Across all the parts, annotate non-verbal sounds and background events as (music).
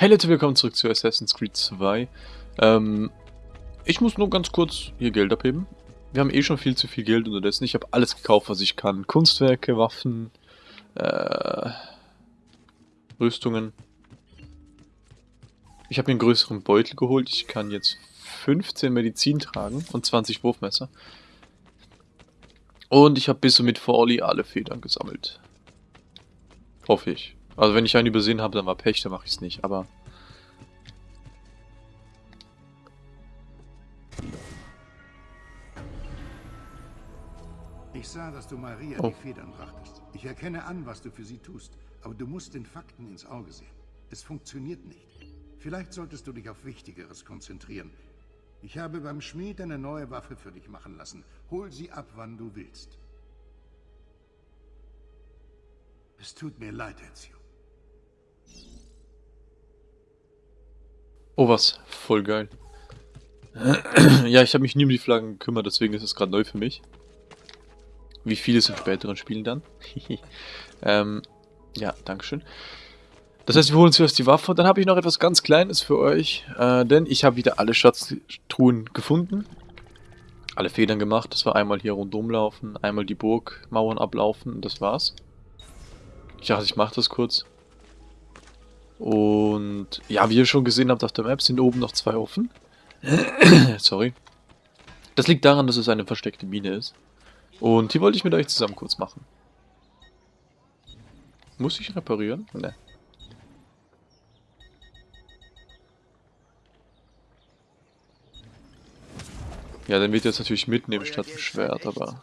Hey Leute, willkommen zurück zu Assassin's Creed 2. Ähm, ich muss nur ganz kurz hier Geld abheben. Wir haben eh schon viel zu viel Geld unterdessen. Ich habe alles gekauft, was ich kann. Kunstwerke, Waffen, äh, Rüstungen. Ich habe mir einen größeren Beutel geholt. Ich kann jetzt 15 Medizin tragen und 20 Wurfmesser. Und ich habe bis mit Forli alle Federn gesammelt. Hoffe ich. Also wenn ich einen übersehen habe, dann war Pech, dann mache ich es nicht, aber... Ich sah, dass du Maria Oh. die Federn brachtest. Ich erkenne an, was du für sie tust, aber du musst den Fakten ins Auge sehen. Es funktioniert nicht. Vielleicht solltest du dich auf Wichtigeres konzentrieren. Ich habe beim Schmied eine neue Waffe für dich machen lassen. Hol sie ab, wann du willst. Es tut mir leid, Ezio. Oh was, voll geil. (clears throat) ja, ich habe mich nie um die Flaggen gekümmert, deswegen ist es gerade neu für mich. Wie vieles in späteren Spielen dann. (laughs) ähm, ja, Dankeschön. Das heißt, wir holen zuerst die Waffe und dann habe ich noch etwas ganz Kleines für euch, äh, denn ich habe wieder alle Schatztruhen gefunden. Alle Federn gemacht, das war einmal hier rundum laufen, einmal die Burgmauern ablaufen und das war's. Ich dachte, ich mache das kurz. Und ja, wie ihr schon gesehen habt auf der Map, sind oben noch zwei offen. (coughs) Sorry. Das liegt daran, dass es eine versteckte Mine ist. Und die wollte ich mit euch zusammen kurz machen. Muss ich reparieren? Ne. Ja, dann wird jetzt natürlich mitnehmen statt dem Schwert, aber...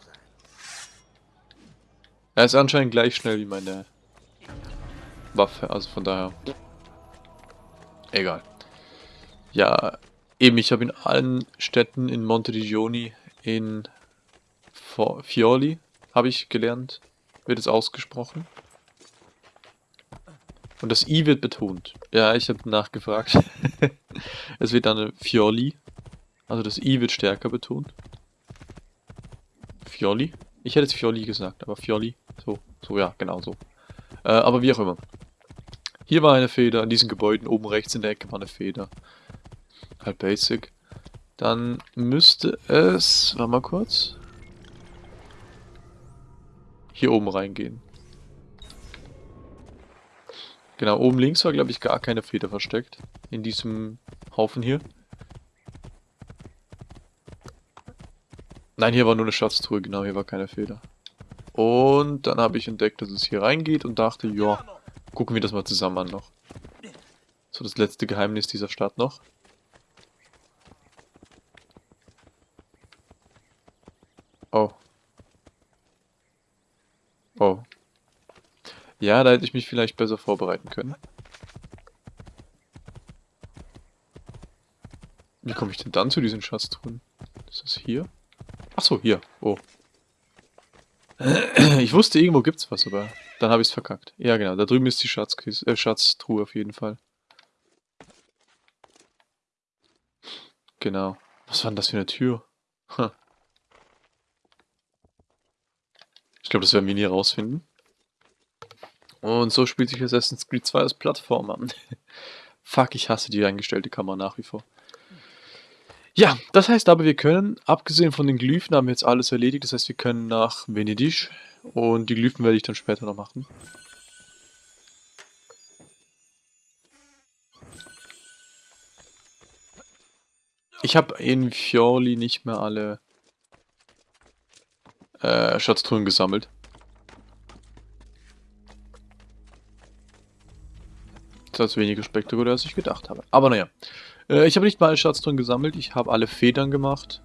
Er ist anscheinend gleich schnell wie meine Waffe, also von daher... Egal. Ja, eben, ich habe in allen Städten in Monteriggioni, in Fioli, habe ich gelernt, wird es ausgesprochen. Und das I wird betont. Ja, ich habe nachgefragt. (laughs) es wird dann Fioli. Also das I wird stärker betont. Fioli? Ich hätte jetzt Fioli gesagt, aber Fioli. So, so ja, genau so. Äh, aber wie auch immer. Hier war eine Feder, an diesen Gebäuden oben rechts in der Ecke war eine Feder. Halt basic. Dann müsste es, warte mal kurz, hier oben reingehen. Genau, oben links war glaube ich gar keine Feder versteckt. In diesem Haufen hier. Nein, hier war nur eine Schatztruhe, genau, hier war keine Feder. Und dann habe ich entdeckt, dass es hier reingeht und dachte, ja, gucken wir das mal zusammen an noch. So, das letzte Geheimnis dieser Stadt noch. Oh. Oh. Ja, da hätte ich mich vielleicht besser vorbereiten können. Wie komme ich denn dann zu diesen Schatztruhen? Ist das hier? Ach so, hier. Oh. Ich wusste, irgendwo gibt's was, aber dann habe ich es verkackt. Ja, genau. Da drüben ist die Schatzkis äh, Schatztruhe auf jeden Fall. Genau. Was war denn das für eine Tür? Ich glaube, das werden wir nie rausfinden. Und so spielt sich Assassin's Creed 2 als Plattformer. (laughs) Fuck, ich hasse die eingestellte Kamera nach wie vor. Ja, das heißt aber, wir können, abgesehen von den Glyphen, haben wir jetzt alles erledigt. Das heißt, wir können nach Venedig und die Glyphen werde ich dann später noch machen. Ich habe in Fioli nicht mehr alle äh, Schatztruhen gesammelt. Ist weniger spektakulär, als ich gedacht habe. Aber naja. Äh, ich habe nicht mal alle Schatztruhen gesammelt. Ich habe alle Federn gemacht.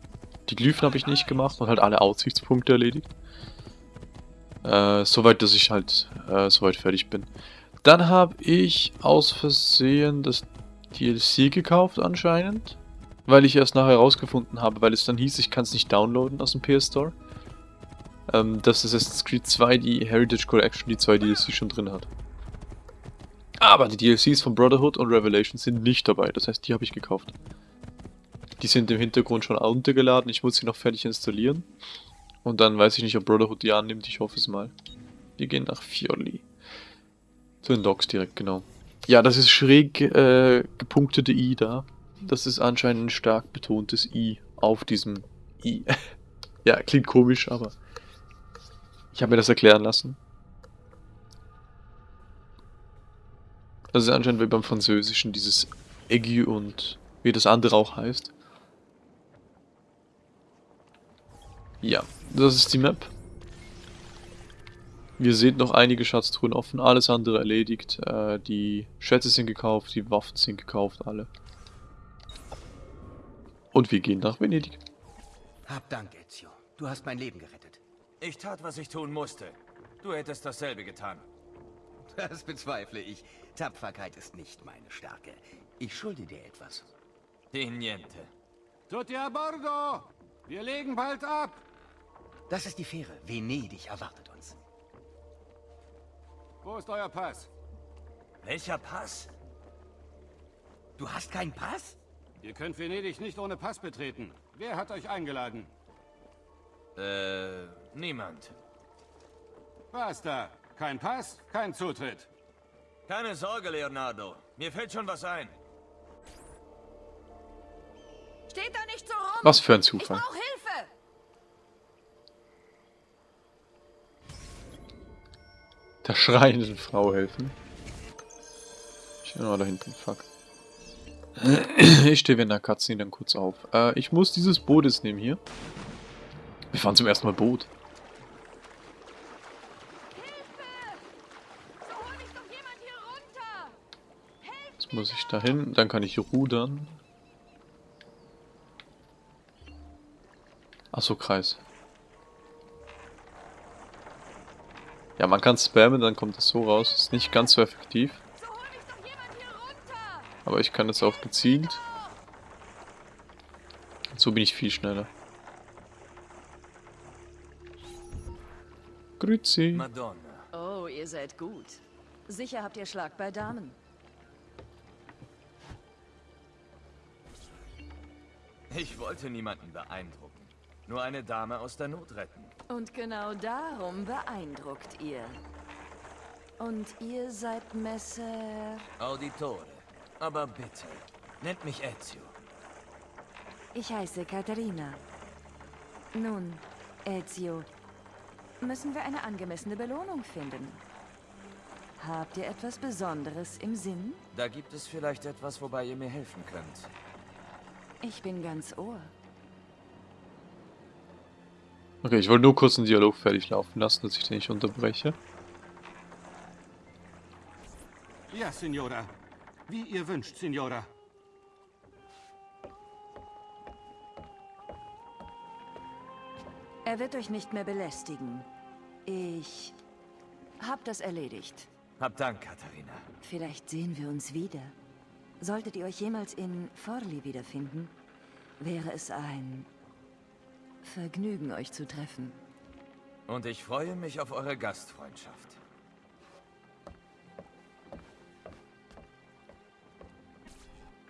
Die Glyphen habe ich nicht gemacht und halt alle Aussichtspunkte erledigt. Äh, soweit, dass ich halt äh, soweit fertig bin. Dann habe ich aus Versehen das DLC gekauft anscheinend. Weil ich erst nachher herausgefunden habe, weil es dann hieß, ich kann es nicht downloaden aus dem PS Store. Ähm, dass Assassin's Creed 2 die Heritage Collection, die zwei DLC schon drin hat. Aber die DLCs von Brotherhood und Revelation sind nicht dabei, das heißt, die habe ich gekauft. Die sind im Hintergrund schon runtergeladen, ich muss sie noch fertig installieren. Und dann weiß ich nicht, ob Brotherhood die annimmt, ich hoffe es mal. Wir gehen nach Fioli. Zu den Docks direkt, genau. Ja, das ist schräg äh, gepunktete I da. Das ist anscheinend ein stark betontes I auf diesem I. (laughs) ja, klingt komisch, aber ich habe mir das erklären lassen. Das ist anscheinend wie beim Französischen dieses Aigu und wie das andere auch heißt. Ja, das ist die Map. Ihr seht noch einige Schatztruhen offen, alles andere erledigt. Äh, die Schätze sind gekauft, die Waffen sind gekauft, alle. Und wir gehen nach Venedig. Hab Dank, Ezio. Du hast mein Leben gerettet. Ich tat, was ich tun musste. Du hättest dasselbe getan. Das bezweifle ich. Tapferkeit ist nicht meine Stärke. Ich schulde dir etwas. Die Niente. Tutti a bordo! Wir legen bald ab! Das ist die Fähre. Venedig erwartet uns. Wo ist euer Pass? Welcher Pass? Du hast keinen Pass? Ihr könnt Venedig nicht ohne Pass betreten. Wer hat euch eingeladen? Äh, niemand. Basta. Kein Pass, kein Zutritt. Keine Sorge, Leonardo. Mir fällt schon was ein. Steht da nicht so rum! Was für ein Ich Zufall. brauche Hilfe! Der schreienden Frau helfen. Ich bin mal da hinten, fuck. Ich stehe während der Cutscene dann kurz auf. Äh, ich muss dieses Boot jetzt nehmen hier. Wir fahren zum ersten Mal Boot. So hol mich doch jemand hier runter! Jetzt muss ich dahin, dann kann ich rudern. Achso, Kreis. Ja, man kann spammen, dann kommt es so raus. Ist nicht ganz so effektiv. Aber ich kann es auch gezielt. Und so bin ich viel schneller. Grüezi. Madonna. Oh, ihr seid gut. Sicher habt ihr Schlag bei Damen. Ich wollte niemanden beeindrucken. Nur eine Dame aus der Not retten. Und genau darum beeindruckt ihr. Und ihr seid Messer... Auditore. Aber bitte, nennt mich Ezio. Ich heiße Katharina. Nun, Ezio, müssen wir eine angemessene Belohnung finden. Habt ihr etwas Besonderes im Sinn? Da gibt es vielleicht etwas, wobei ihr mir helfen könnt. Ich bin ganz Ohr. Okay, ich wollte nur kurz einen Dialog fertig laufen lassen, dass ich den nicht unterbreche. Ja, Signora. Wie ihr wünscht, Signora. Er wird euch nicht mehr belästigen. Ich hab das erledigt. Hab Dank, Katharina. Vielleicht sehen wir uns wieder. Solltet ihr euch jemals in Forli wiederfinden, wäre es ein Vergnügen, euch zu treffen. Und ich freue mich auf eure Gastfreundschaft.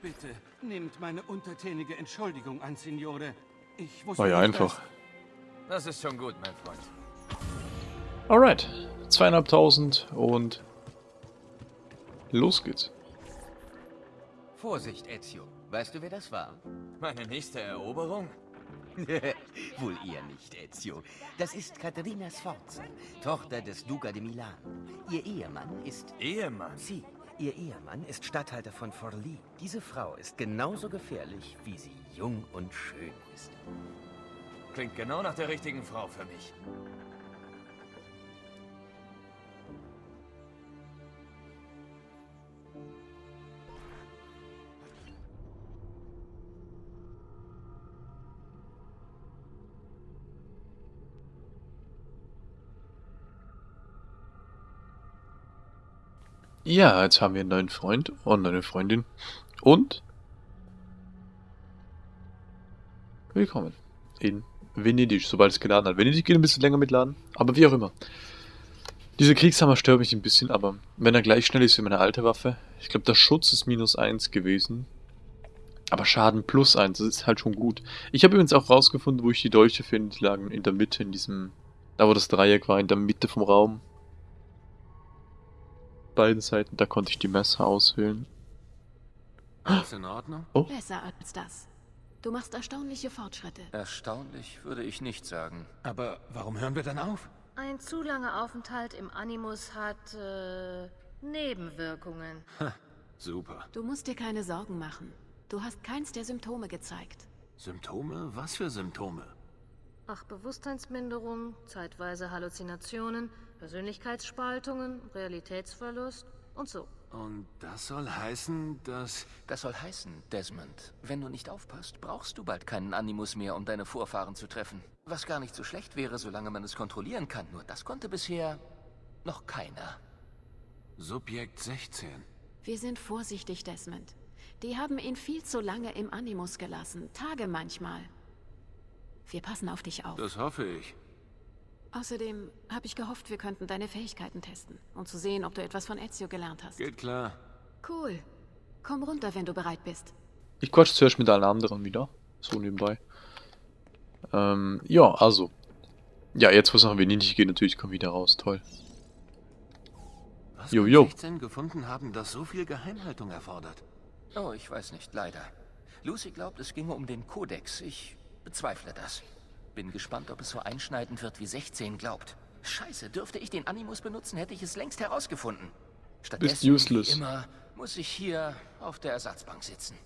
Bitte, nehmt meine untertänige Entschuldigung an, Signore. Ich wusste War ja nicht, einfach. Das ist schon gut, mein Freund. Alright. Zweieinhalbtausend und los geht's. Vorsicht, Ezio. Weißt du, wer das war? Meine nächste Eroberung? (laughs) Wohl eher nicht, Ezio. Das ist Caterina Sforza, Tochter des Duca de Milan. Ihr Ehemann ist... Ehemann. Sie, ihr Ehemann ist Statthalter von Forlì. Diese Frau ist genauso gefährlich, wie sie jung und schön ist. Klingt genau nach der richtigen Frau für mich. Ja, jetzt haben wir einen neuen Freund und eine Freundin. Und willkommen in Venedig, sobald es geladen hat. Venedig geht ein bisschen länger mitladen, aber wie auch immer. Dieser Kriegshammer stört mich ein bisschen, aber wenn er gleich schnell ist wie meine alte Waffe. Ich glaube, der Schutz ist minus 1 gewesen. Aber Schaden plus 1, das ist halt schon gut. Ich habe übrigens auch rausgefunden, wo ich die Dolche finde. Die lagen in der Mitte, in diesem... Da wo das Dreieck war, in der Mitte vom Raum. Beiden Seiten. Da konnte ich die Messer auswählen. Alles in Ordnung? Besser als das. Du machst erstaunliche Fortschritte. Erstaunlich würde ich nicht sagen. Aber warum hören wir dann auf? Ein zu langer Aufenthalt im Animus hat äh, Nebenwirkungen. Super. Du musst dir keine Sorgen machen. Du hast keins der Symptome gezeigt. Symptome? Was für Symptome? Ach, Bewusstseinsminderung, zeitweise Halluzinationen, Persönlichkeitsspaltungen, Realitätsverlust und so. Und das soll heißen, dass... Das soll heißen, Desmond, wenn du nicht aufpasst, brauchst du bald keinen Animus mehr, um deine Vorfahren zu treffen. Was gar nicht so schlecht wäre, solange man es kontrollieren kann. Nur das konnte bisher noch keiner. Subjekt 16. Wir sind vorsichtig, Desmond. Die haben ihn viel zu lange im Animus gelassen. Tage manchmal. Wir passen auf dich auf. Das hoffe ich. Außerdem habe ich gehofft, wir könnten deine Fähigkeiten testen, um zu sehen, ob du etwas von Ezio gelernt hast. Geht klar. Cool. Komm runter, wenn du bereit bist. Ich quatsch zuerst mit allen anderen wieder. So nebenbei. Ähm, ja, also. Ja, jetzt wo es nach Venedig geht, natürlich kommt wieder raus. Toll. Was Jo, jo. 16 gefunden haben, das so viel Geheimhaltung erfordert? Oh, ich weiß nicht, leider. Lucy glaubt, es ginge um den Kodex. Ich bezweifle das. Bin gespannt, ob es so einschneidend wird, wie 16 glaubt. Scheiße, dürfte ich den Animus benutzen, hätte ich es längst herausgefunden. Stattdessen, useless. wie immer, muss ich hier auf der Ersatzbank sitzen.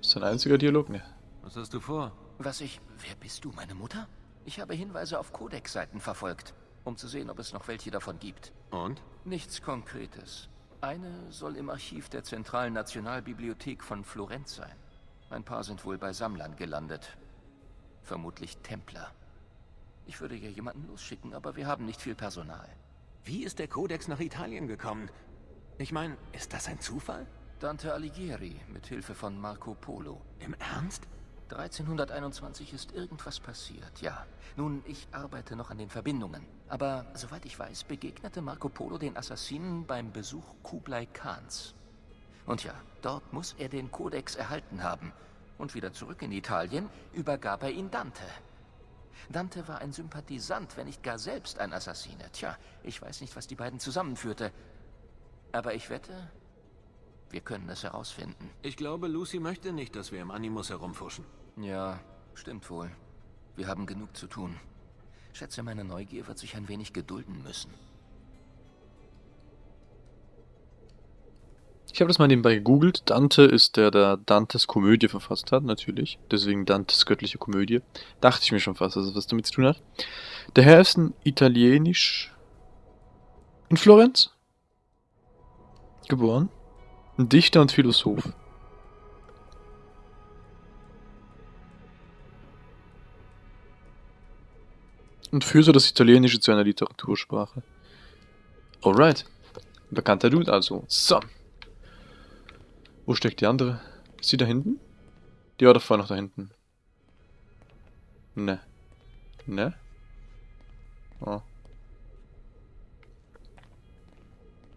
Ist ein einziger Dialog? Ne. Was hast du vor? Was ich... Wer bist du, meine Mutter? Ich habe Hinweise auf Codex-Seiten verfolgt, um zu sehen, ob es noch welche davon gibt. Und? Nichts Konkretes. Eine soll im Archiv der Zentralen Nationalbibliothek von Florenz sein. Ein paar sind wohl bei Sammlern gelandet. Vermutlich Templer. Ich würde ja jemanden losschicken, aber wir haben nicht viel Personal. Wie ist der Kodex nach Italien gekommen? Ich meine, ist das ein Zufall? Dante Alighieri mit Hilfe von Marco Polo. Im Ernst? 1321 ist irgendwas passiert, ja. Nun, ich arbeite noch an den Verbindungen. Aber soweit ich weiß, begegnete Marco Polo den Assassinen beim Besuch Kublai Khans. Und ja, dort muss er den Kodex erhalten haben. Und wieder zurück in Italien übergab er ihn Dante. Dante war ein Sympathisant, wenn nicht gar selbst ein Assassine. Tja, ich weiß nicht, was die beiden zusammenführte. Aber ich wette, wir können es herausfinden. Ich glaube, Lucy möchte nicht, dass wir im Animus herumfuschen. Ja, stimmt wohl. Wir haben genug zu tun. Schätze, meine Neugier wird sich ein wenig gedulden müssen. Ich habe das mal nebenbei gegoogelt. Dante ist der, der Dantes Komödie verfasst hat, natürlich. Deswegen Dantes göttliche Komödie. Dachte ich mir schon fast, dass es was damit zu tun hat. Der Herr ist ein Italienisch... In Florenz? Geboren. Ein Dichter und Philosoph. Und führte das Italienische zu einer Literatursprache. Alright. Bekannter Dude also. So. Wo steckt die andere? Ist sie da hinten? Die war doch vorher noch da hinten. Ne. Ne? Oh.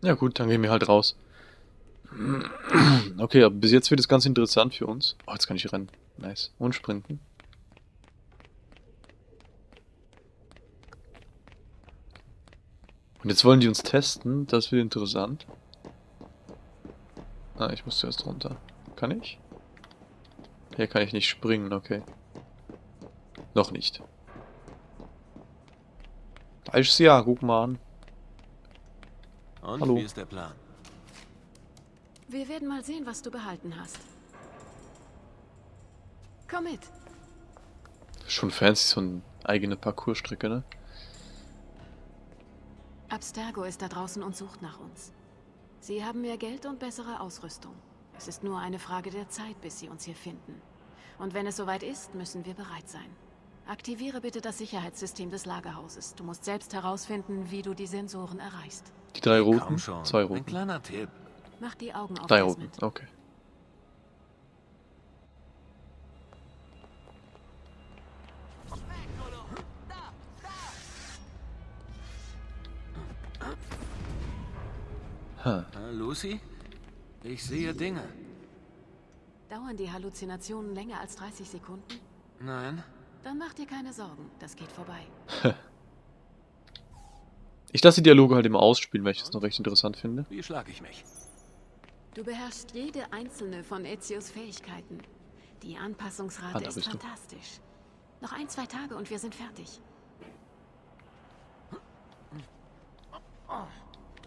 Ja gut, dann gehen wir halt raus. Okay, aber bis jetzt wird es ganz interessant für uns. Oh, jetzt kann ich rennen. Nice. Und sprinten. Und jetzt wollen die uns testen. Das wird interessant. Ah, ich muss zuerst runter. Kann ich? Hier kann ich nicht springen, okay. Noch nicht. Falsches Jahr, guck mal an. Und Hallo. wie ist der Plan? Wir werden mal sehen, was du behalten hast. Komm mit. Schon fancy, so eine eigene Parcoursstrecke, ne? Abstergo ist da draußen und sucht nach uns. Sie haben mehr Geld und bessere Ausrüstung. Es ist nur eine Frage der Zeit, bis sie uns hier finden. Und wenn es soweit ist, müssen wir bereit sein. Aktiviere bitte das Sicherheitssystem des Lagerhauses. Du musst selbst herausfinden, wie du die Sensoren erreichst. Die drei roten, schon. zwei Ein roten. kleiner Tipp. Mach die Augen auf, Drei roten, okay. Äh, Lucy? Ich sehe Dinge. Dauern die Halluzinationen länger als 30 Sekunden? Nein. Dann mach dir keine Sorgen, das geht vorbei. Ich lasse die Dialoge halt immer ausspielen, weil ich das noch recht interessant finde. Wie schlage ich mich? Du beherrschst jede einzelne von Ezios Fähigkeiten. Die Anpassungsrate Ah, ist bist du. fantastisch. Noch ein, zwei Tage und wir sind fertig.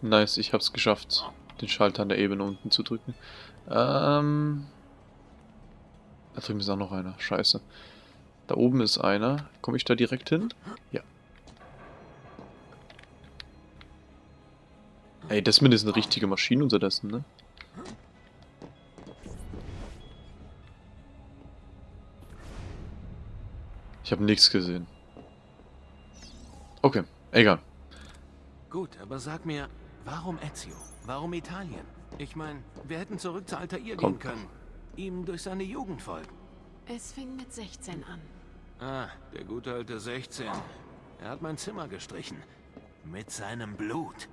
Nice, ich hab's geschafft, den Schalter an der Ebene unten zu drücken. Ähm... Da drüben ist auch noch einer. Scheiße. Da oben ist einer. Komme ich da direkt hin? Ja. Ey, Desmond ist eine richtige Maschine unterdessen, ne? Ich habe nichts gesehen. Okay, egal. Gut, aber sag mir, warum Ezio? Warum Italien? Ich meine, wir hätten zurück zu Altair Komm. gehen können. Ihm durch seine Jugend folgen. Es fing mit 16 an. Ah, der gute alte 16. Er hat mein Zimmer gestrichen. Mit seinem Blut.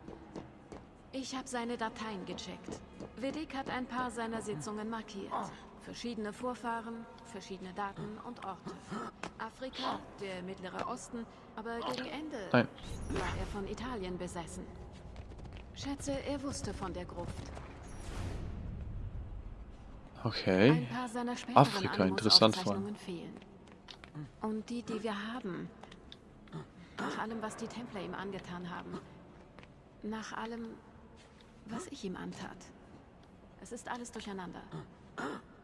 Ich habe seine Dateien gecheckt. Vedic hat ein paar seiner Sitzungen markiert. Verschiedene Vorfahren, verschiedene Daten und Orte. Afrika, der Mittlere Osten, aber gegen Ende Nein. war er von Italien besessen. Schätze, er wusste von der Gruft. Okay. Afrika, interessant vor allem. Und die, die wir haben, nach allem, was die Templer ihm angetan haben, nach allem, was ich ihm antat. Es ist alles durcheinander.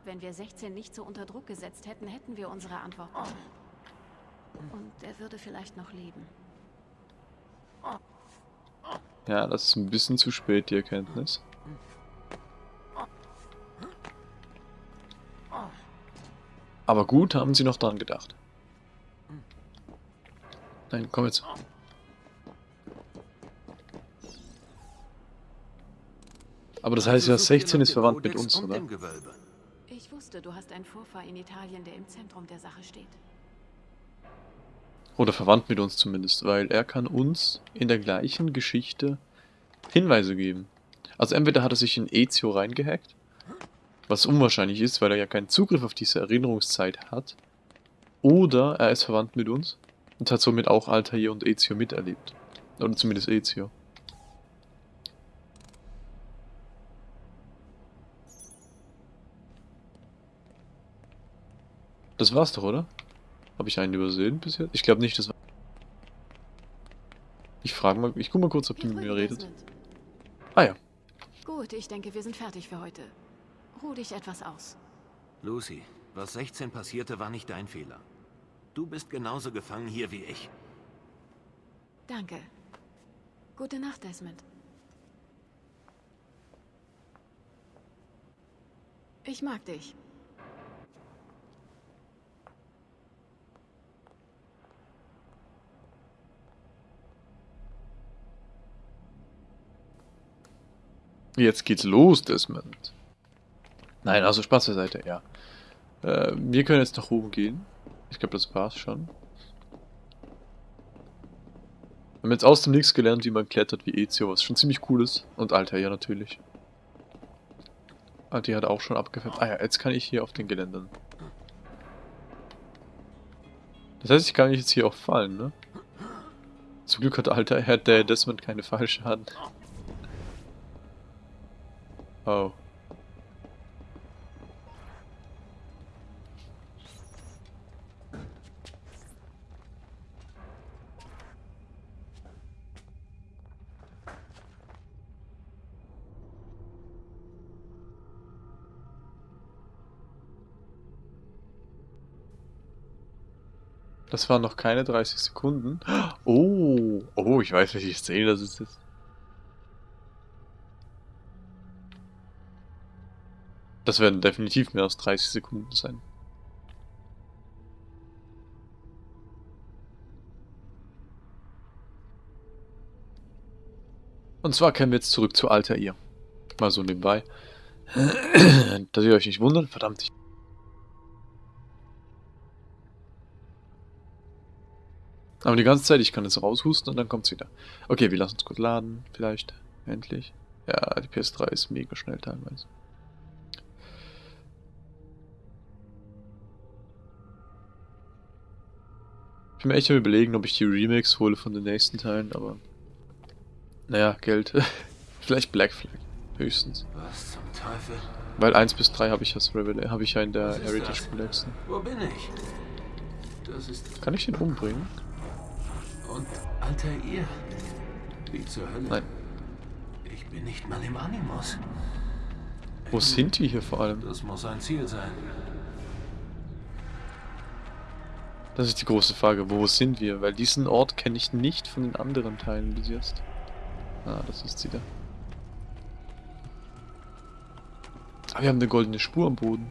Wenn wir 16 nicht so unter Druck gesetzt hätten, hätten wir unsere Antwort. Und er würde vielleicht noch leben. Ja, das ist ein bisschen zu spät, die Erkenntnis. Aber gut, haben sie noch dran gedacht. Nein, komm jetzt. Aber das heißt ja, Also sucht ihr 16 nach ist verwandt mit uns, oder? Ich wusste, du hast einen Vorfahr in Italien, der im Zentrum der Sache steht. Oder verwandt mit uns zumindest, weil er kann uns in der gleichen Geschichte Hinweise geben. Also entweder hat er sich in Ezio reingehackt, was unwahrscheinlich ist, weil er ja keinen Zugriff auf diese Erinnerungszeit hat, oder er ist verwandt mit uns und hat somit auch Altair und Ezio miterlebt. Oder zumindest Ezio. Das war's doch, oder? Habe ich einen übersehen bis jetzt? Ich glaube nicht, das war... Ich frage mal, ich guck mal kurz, ob die mit mir redet. Ah ja. Gut, ich denke, wir sind fertig für heute. Ruh dich etwas aus. Lucy, was 16 passierte, war nicht dein Fehler. Du bist genauso gefangen hier wie ich. Danke. Gute Nacht, Desmond. Ich mag dich. Jetzt geht's los, Desmond. Nein, also Spaß beiseite, ja. Äh, wir können jetzt nach oben gehen. Ich glaube, das war's schon. Wir haben jetzt aus dem Nix gelernt, wie man klettert wie Ezio, was schon ziemlich cool ist. Und Alter, ja natürlich. Alter hat auch schon abgefärbt. Ah ja, jetzt kann ich hier auf den Geländern. Das heißt, ich kann jetzt hier auch fallen, ne? Zum Glück hat Alter, hat der Desmond keine Fallschaden. Oh. Das waren noch keine 30 Sekunden. (gasps) Oh, oh, ich weiß, welche Szene das ist jetzt. Das werden definitiv mehr als 30 Sekunden sein. Und zwar kehren wir jetzt zurück zu Altair. Mal so nebenbei. (clears throat) Dass ihr euch nicht wundert, verdammt. Ich Aber die ganze Zeit, ich kann es raushusten und dann kommt's wieder. Okay, wir lassen es kurz laden, vielleicht. Endlich. Ja, die PS3 ist mega schnell teilweise. Ich bin mir echt am überlegen, ob ich die Remakes hole von den nächsten Teilen, aber Naja, Geld. (laughs) Vielleicht Black Flag. Höchstens. Was zum Teufel? Weil 1 bis 3 habe ich, hab ich ja in der Heritage? Collection. Wo bin ich? Das ist... Kann ich den umbringen? Und Altair? Wie zur Hölle? Nein. Ich bin nicht mal im Animus. Wo sind die hier vor allem? Das muss ein Ziel sein. Das ist die große Frage. Wo sind wir? Weil diesen Ort kenne ich nicht von den anderen Teilen bis jetzt. Ah, das ist sie da. Ah, wir haben eine goldene Spur am Boden.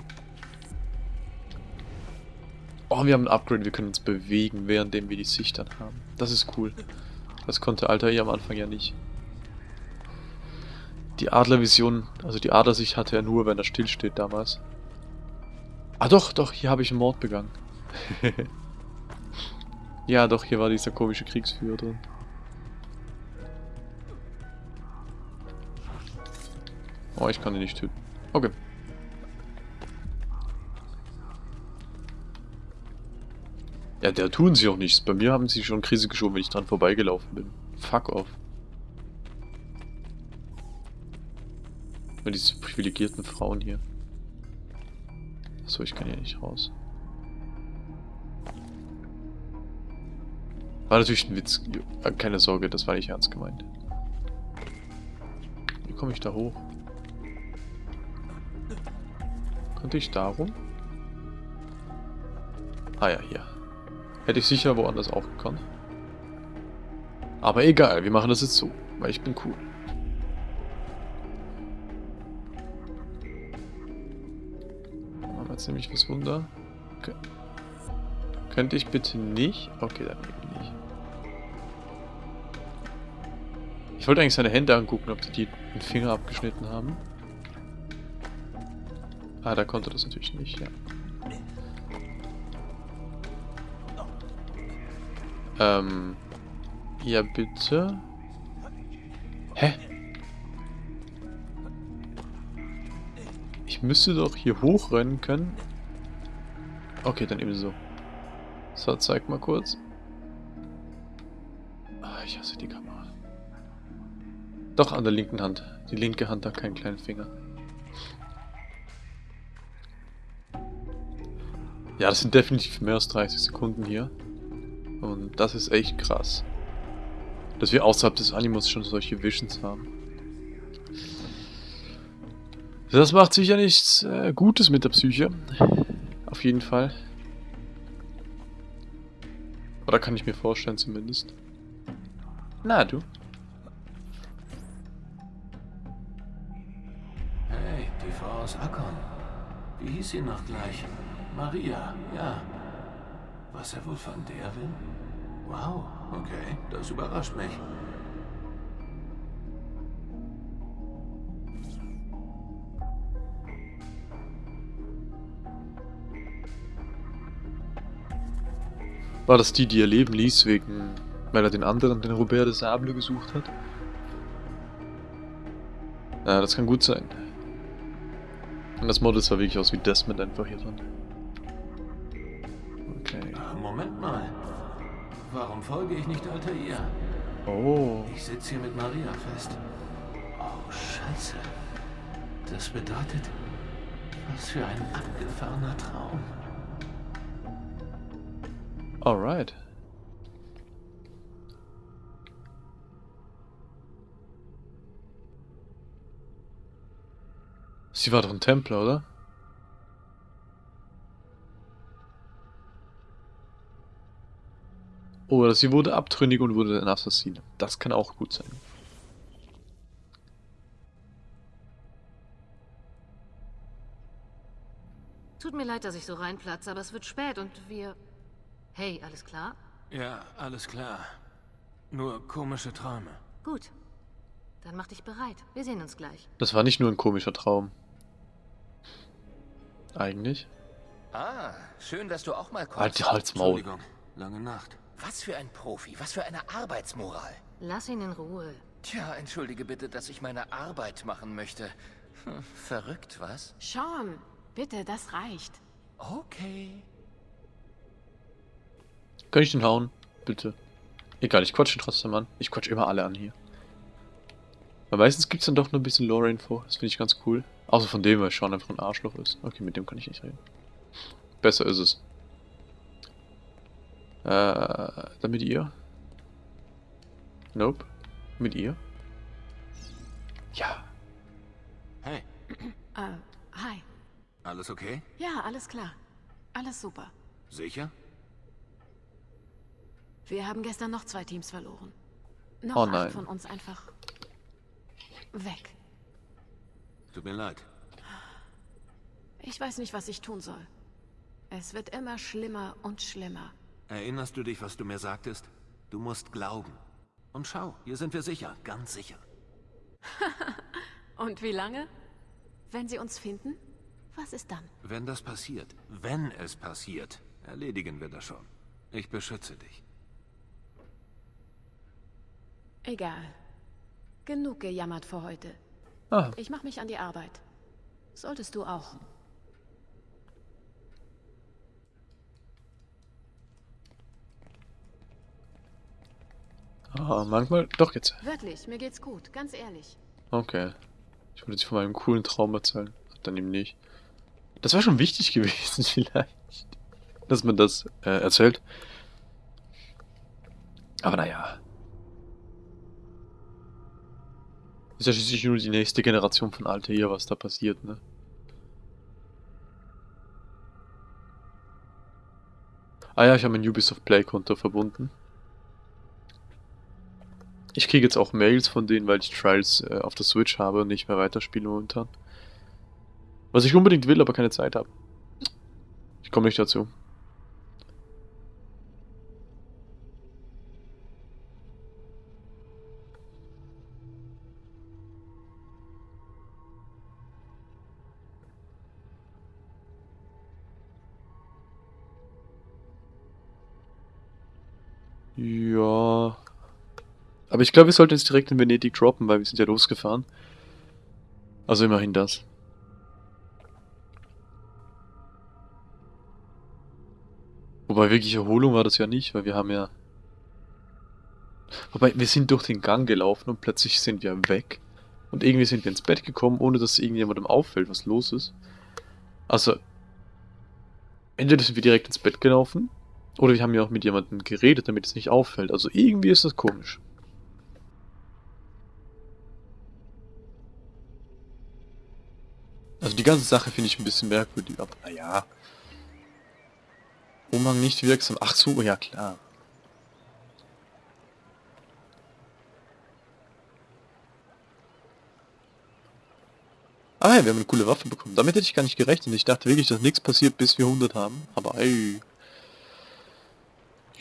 Oh, wir haben ein Upgrade. Wir können uns bewegen, währenddem wir die Sicht dann haben. Das ist cool. Das konnte Altair am Anfang ja nicht. Die Adlervision, also die Adlersicht hatte er nur, wenn er stillsteht damals. Ah doch, doch, hier habe ich einen Mord begangen. (laughs) ja, doch, hier war dieser komische Kriegsführer drin. Oh, ich kann ihn nicht töten. Okay. Ja, der tun sie auch nichts. Bei mir haben sie schon Krise geschoben, wenn ich dran vorbeigelaufen bin. Fuck off. Nur diese privilegierten Frauen hier. Achso, ich kann hier nicht raus. War natürlich ein Witz. Keine Sorge, das war nicht ernst gemeint. Wie komme ich da hoch? Konnte ich da rum? Ah ja, hier. Hätte ich sicher woanders auch gekonnt. Aber egal, wir machen das jetzt so, weil ich bin cool. Jetzt nämlich was Wunder. Okay. Könnte ich bitte nicht? Okay, dann eben Ich wollte eigentlich seine Hände angucken, ob die, die den Finger abgeschnitten haben. Ah, da konnte das natürlich nicht, ja. Ähm. Ja, bitte. Hä? Ich müsste doch hier hochrennen können. Okay, dann eben so. So, zeig mal kurz. Ah, ich hasse die Kamera. Doch, an der linken Hand. Die linke Hand hat keinen kleinen Finger. Ja, das sind definitiv mehr als 30 Sekunden hier. Und das ist echt krass. Dass wir außerhalb des Animus schon solche Visions haben. Das macht sicher nichts äh, Gutes mit der Psyche. Auf jeden Fall. Oder kann ich mir vorstellen zumindest. Na du. Aus Akkon. Wie hieß sie noch gleich? Maria, ja. Was er wohl von der will? Wow, okay, das überrascht mich. War das die, die ihr Leben ließ, wegen, weil er den anderen, den Robert de Sable, gesucht hat? Ja, das kann gut sein. Und das Model sah wirklich aus wie Desmond einfach hier drin. Okay. Ah, Moment mal. Warum folge ich nicht Altair? Oh. Ich sitze hier mit Maria fest. Oh, scheiße. Das bedeutet, was für ein abgefahrener Traum. Alright. Sie war doch ein Templer, oder? Oder sie wurde abtrünnig und wurde ein Assassine. Das kann auch gut sein. Tut mir leid, dass ich so reinplatze, aber es wird spät und wir... Hey, alles klar? Ja, alles klar. Nur komische Träume. Gut. Dann mach dich bereit. Wir sehen uns gleich. Das war nicht nur ein komischer Traum. Eigentlich. Ah, schön, dass du auch mal kommst. Halt die Halsmaul. Entschuldigung, lange Nacht. Was für ein Profi, was für eine Arbeitsmoral. Lass ihn in Ruhe. Tja, entschuldige bitte, dass ich meine Arbeit machen möchte. Hm, verrückt, was? Sean, bitte, das reicht. Okay. Kann ich den hauen? Bitte. Egal, ich quatsch ihn trotzdem an. Ich quatsch immer alle an hier. Weil meistens gibt es dann doch noch ein bisschen Lore-Info. Das finde ich ganz cool. Außer von dem, weil Sean einfach ein Arschloch ist. Okay, mit dem kann ich nicht reden. Besser ist es. Äh, dann mit ihr? Nope. Mit ihr? Ja. Hey, Äh, hi. alles okay? Ja, alles klar. Alles super. Sicher? Wir haben gestern noch zwei Teams verloren. Noch Oh acht nein. von uns einfach weg. Tut mir leid. Ich weiß nicht, was ich tun soll. Es wird immer schlimmer und schlimmer. Erinnerst du dich, was du mir sagtest? Du musst glauben. Und schau, hier sind wir sicher, ganz sicher. (laughs) Und wie lange? Wenn sie uns finden? Was ist dann? Wenn das passiert, wenn es passiert, erledigen wir das schon. Ich beschütze dich. Egal. Genug gejammert für heute. Ah, Ich mache mich an die Arbeit. Solltest du auch. ah, manchmal. Doch jetzt. Wirklich, mir geht's gut, ganz ehrlich. Okay. Ich wollte dir von meinem coolen Traum erzählen. Dann eben nicht. Das war schon wichtig (laughs) gewesen, vielleicht. Dass man das äh, erzählt. Aber naja. Ist ja schließlich nur die nächste Generation von Altair, was da passiert, ne? Ah ja, ich habe mein Ubisoft Play-Konto verbunden. Ich kriege jetzt auch Mails von denen, weil ich Trials äh, auf der Switch habe und nicht mehr weiterspiele momentan. Was ich unbedingt will, aber keine Zeit habe. Ich komme nicht dazu. Aber ich glaube, wir sollten jetzt direkt in Venedig droppen, weil wir sind ja losgefahren. Also immerhin das. Wobei wirklich Erholung war das ja nicht, weil wir haben ja... Wobei, wir sind durch den Gang gelaufen und plötzlich sind wir weg. Und irgendwie sind wir ins Bett gekommen, ohne dass irgendjemandem auffällt, was los ist. Also, entweder sind wir direkt ins Bett gelaufen, oder wir haben ja auch mit jemandem geredet, damit es nicht auffällt. Also irgendwie ist das komisch. Also die ganze Sache finde ich ein bisschen merkwürdig, aber naja. Umhang nicht wirksam. Ach so, ja klar. Ah ja, wir haben eine coole Waffe bekommen. Damit hätte ich gar nicht gerechnet. Ich dachte wirklich, dass nichts passiert, bis wir 100 haben. Aber ey.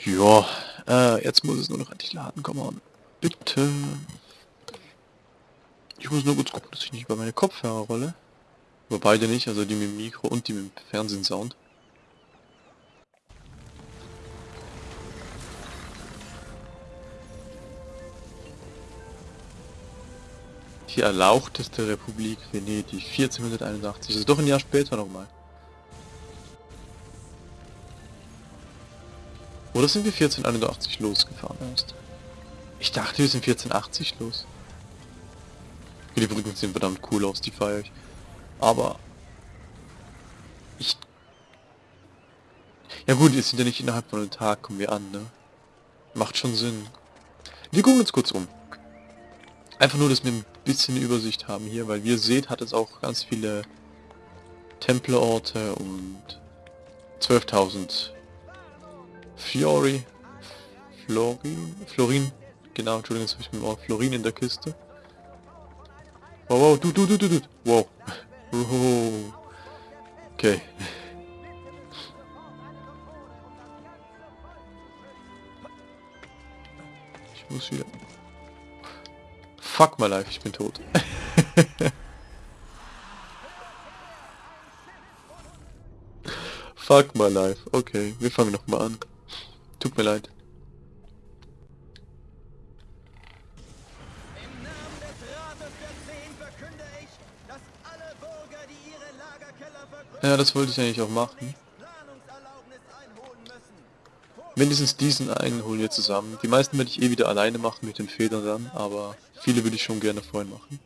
Ja, äh, jetzt muss es nur noch endlich laden. Komm on. Bitte. Ich muss nur kurz gucken, dass ich nicht über meine Kopfhörer rolle. Aber beide nicht, also die mit dem Mikro und die mit dem Fernsehsound. Die erlauchteste Republik Venedig, 1481. Das ist doch ein Jahr später nochmal. Oder sind wir 1481 losgefahren erst? Ich dachte, wir sind 1480 los. Die Brücken sehen verdammt cool aus, die feiere ich. Aber... Ich... Ja gut, wir sind ja nicht innerhalb von einem Tag, kommen wir an, ne? Macht schon Sinn. Wir gucken uns kurz um. Einfach nur, dass wir ein bisschen Übersicht haben hier, weil wie ihr seht, hat es auch ganz viele Templerorte und 12.000 Fiori. Florin? Florin. Genau, Entschuldigung, jetzt habe ich dem Wort Florin in der Kiste. Wow, wow, du, du, du, du, du. Wow. Wow. Okay. Ich muss wieder... Fuck my life, ich bin tot. (laughs) Fuck my life. Okay, wir fangen nochmal an. Tut mir leid. Ja, das wollte ich eigentlich auch machen. Mindestens diesen einen holen wir zusammen. Die meisten werde ich eh wieder alleine machen mit den Federn dann, aber viele würde ich schon gerne vorhin machen.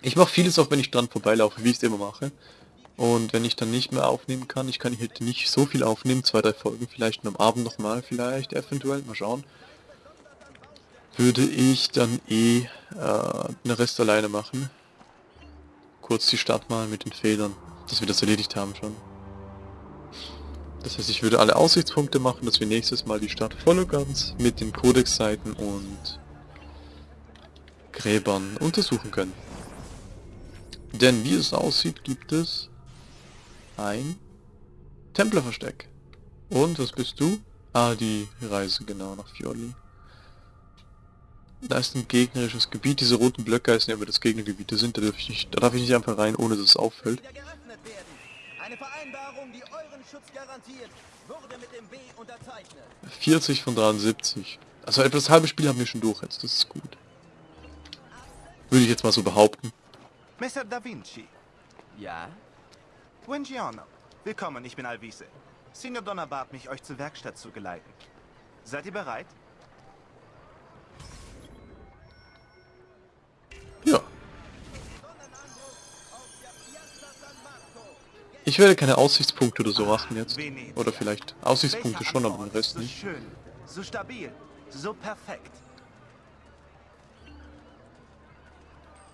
Ich mache vieles auch, wenn ich dran vorbeilaufe, wie ich es immer mache. Und wenn ich dann nicht mehr aufnehmen kann, ich kann hier nicht so viel aufnehmen, zwei, drei Folgen, vielleicht am Abend nochmal, vielleicht, eventuell, mal schauen. Würde ich dann eh äh, den Rest alleine machen. Kurz die Stadt mal mit den Federn, dass wir das erledigt haben schon. Das heißt, ich würde alle Aussichtspunkte machen, dass wir nächstes Mal die Stadt voll und ganz mit den Codex-Seiten und Gräbern untersuchen können. Denn wie es aussieht, gibt es ein Templerversteck. Und was bist du? Ah, die Reise genau nach Fiorli. Da ist ein gegnerisches Gebiet. Diese roten Blöcke heißen ja, aber das Gegnergebiete sind. Da darf ich nicht, da darf ich nicht einfach rein, ohne dass es auffällt. Eine Vereinbarung, die euren Schutz garantiert, wurde mit dem B unterzeichnet. 40 von 73. Also etwa das halbe Spiel haben wir schon durch jetzt. Das ist gut. Würde ich jetzt mal so behaupten. Messer Da Vinci. Ja? Buongiorno. Willkommen, ich bin Alvise. Signor Donner bat mich, euch zur Werkstatt zu geleiten. Seid ihr bereit? Ja. Ich werde keine Aussichtspunkte oder so machen jetzt. Oder vielleicht Aussichtspunkte schon, aber den Rest So nicht. schön, so stabil, so perfekt.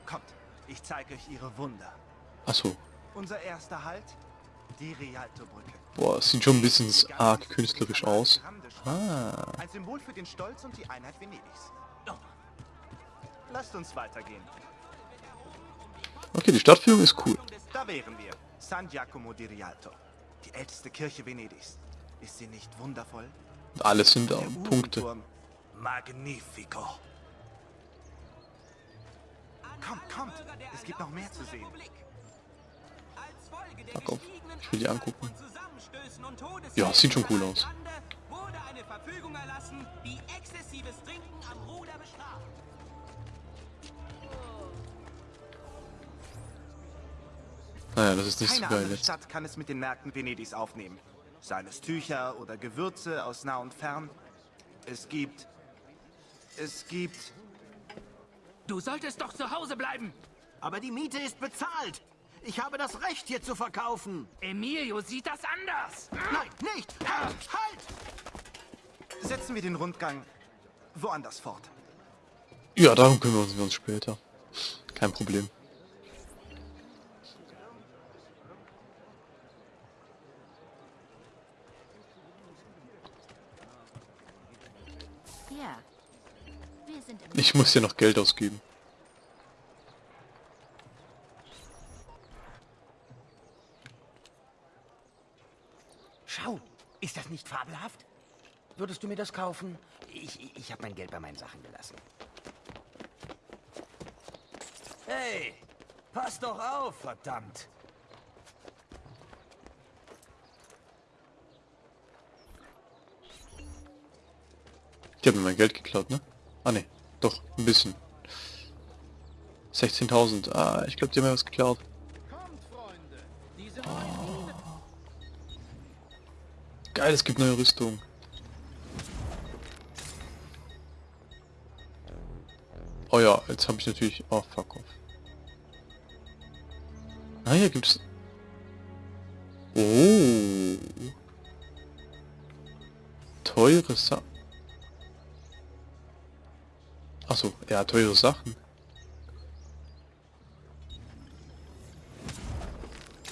Kommt, ich zeige euch ihre Wunder. Achso. Unser erster Halt, die Rialto-Brücke. Boah, es sieht schon ein bisschen arg künstlerisch aus. Ah. Ein Symbol für den Stolz und die Einheit Venedigs. Lasst uns weitergehen. Okay, die Stadtführung ist cool. Da wären wir. San Giacomo di Rialto. Die älteste Kirche Venedigs. Ist sie nicht wundervoll? Alles sind da Punkte. Magnifico. Kommt, kommt. Es gibt noch mehr zu sehen. Fuck auf. Ich will die angucken. Ja, sieht schon cool aus. Naja, das ist nicht so Keine geil andere jetzt. Stadt kann es mit den Märkten Venedigs aufnehmen. Seien es Tücher oder Gewürze aus nah und fern. Es gibt... Es gibt... Du solltest doch zu Hause bleiben. Aber die Miete ist bezahlt. Ich habe das Recht, hier zu verkaufen. Emilio sieht das anders. Nein, nicht. Halt! halt! Setzen wir den Rundgang woanders fort. Ja, darum kümmern wir uns später. Kein Problem. Ich muss hier noch Geld ausgeben. Schau, ist das nicht fabelhaft? Würdest du mir das kaufen? Ich, ich, ich habe mein Geld bei meinen Sachen gelassen. Hey, pass doch auf, verdammt. Die haben mir mein Geld geklaut, ne? Ah ne, doch, ein bisschen. 16.000. Ah, ich glaube, die haben mir was geklaut. Oh. Geil, es gibt neue Rüstung. Oh ja, jetzt habe ich natürlich... Oh, fuck off. Ah, hier gibt's... Oh. Teure Sachen. Achso, ja, teure Sachen.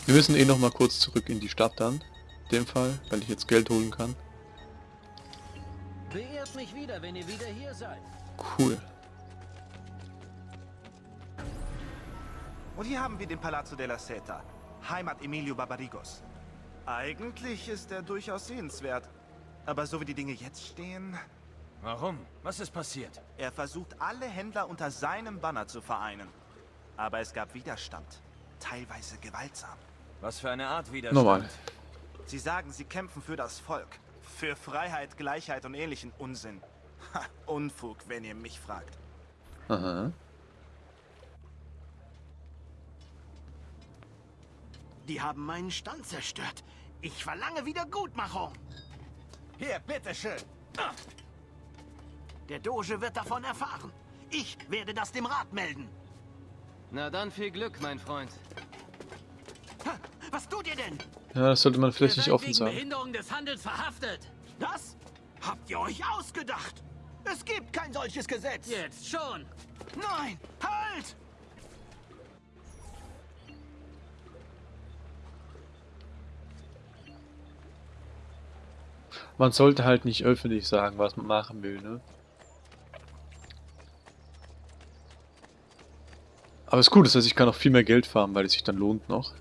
Wir müssen eh noch mal kurz zurück in die Stadt dann. In dem Fall, weil ich jetzt Geld holen kann. Beehrt mich wieder, wenn ihr wieder hier seid. Cool. Und hier haben wir den Palazzo della Seta, Heimat Emilio Barbarigos. Eigentlich ist er durchaus sehenswert. Aber so wie die Dinge jetzt stehen... Warum? Was ist passiert? Er versucht, alle Händler unter seinem Banner zu vereinen. Aber es gab Widerstand. Teilweise gewaltsam. Was für eine Art Widerstand? Normal. Sie sagen, sie kämpfen für das Volk. Für Freiheit, Gleichheit und ähnlichen Unsinn. Ha, Unfug, wenn ihr mich fragt. Aha. Die haben meinen Stand zerstört. Ich verlange Wiedergutmachung. Hier, bitteschön. Der Doge wird davon erfahren. Ich werde das dem Rat melden. Na dann viel Glück, mein Freund. Was tut ihr denn? Ja, das sollte man vielleicht nicht offen sagen. Behinderung des Handels verhaftet. Das habt ihr euch ausgedacht. Es gibt kein solches Gesetz. Jetzt schon. Nein, halt! Man sollte halt nicht öffentlich sagen, was man machen will, ne? Aber ist gut, das heißt, ich kann auch viel mehr Geld farmen, weil es sich dann lohnt noch.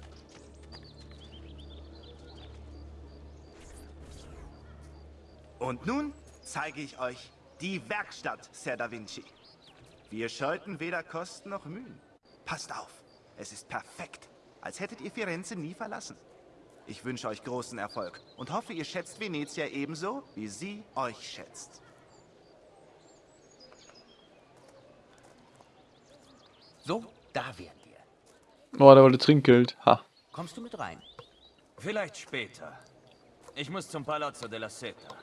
Und nun zeige ich euch die Werkstatt, Ser Da Vinci. Wir scheuten weder Kosten noch Mühen. Passt auf, es ist perfekt, als hättet ihr Firenze nie verlassen. Ich wünsche euch großen Erfolg und hoffe, ihr schätzt Venezia ebenso, wie sie euch schätzt. So, da wären wir. Oh, der wollte Trinkgeld. Ha. Kommst du mit rein? Vielleicht später. Ich muss zum Palazzo della Seta,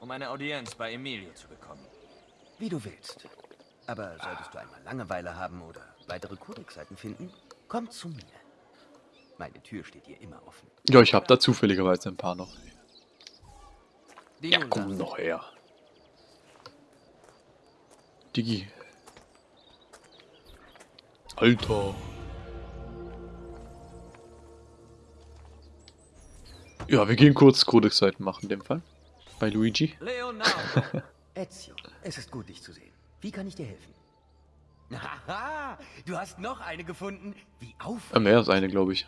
um eine Audienz bei Emilio zu bekommen. Wie du willst. Aber solltest du einmal Langeweile haben oder weitere Kodexseiten finden, komm zu mir. Meine Tür steht dir immer offen. Ja, ich habe da zufälligerweise ein paar noch. Die Ja, komm noch her. Digi. Alter. Ja, wir gehen kurz Codex-Seiten machen in dem Fall. Bei Luigi. Leonardo! (laughs) Ezio, es ist gut, dich zu sehen. Wie kann ich dir helfen? Haha, du hast noch eine gefunden. Wie auf. Äh, mehr als eine, glaube ich.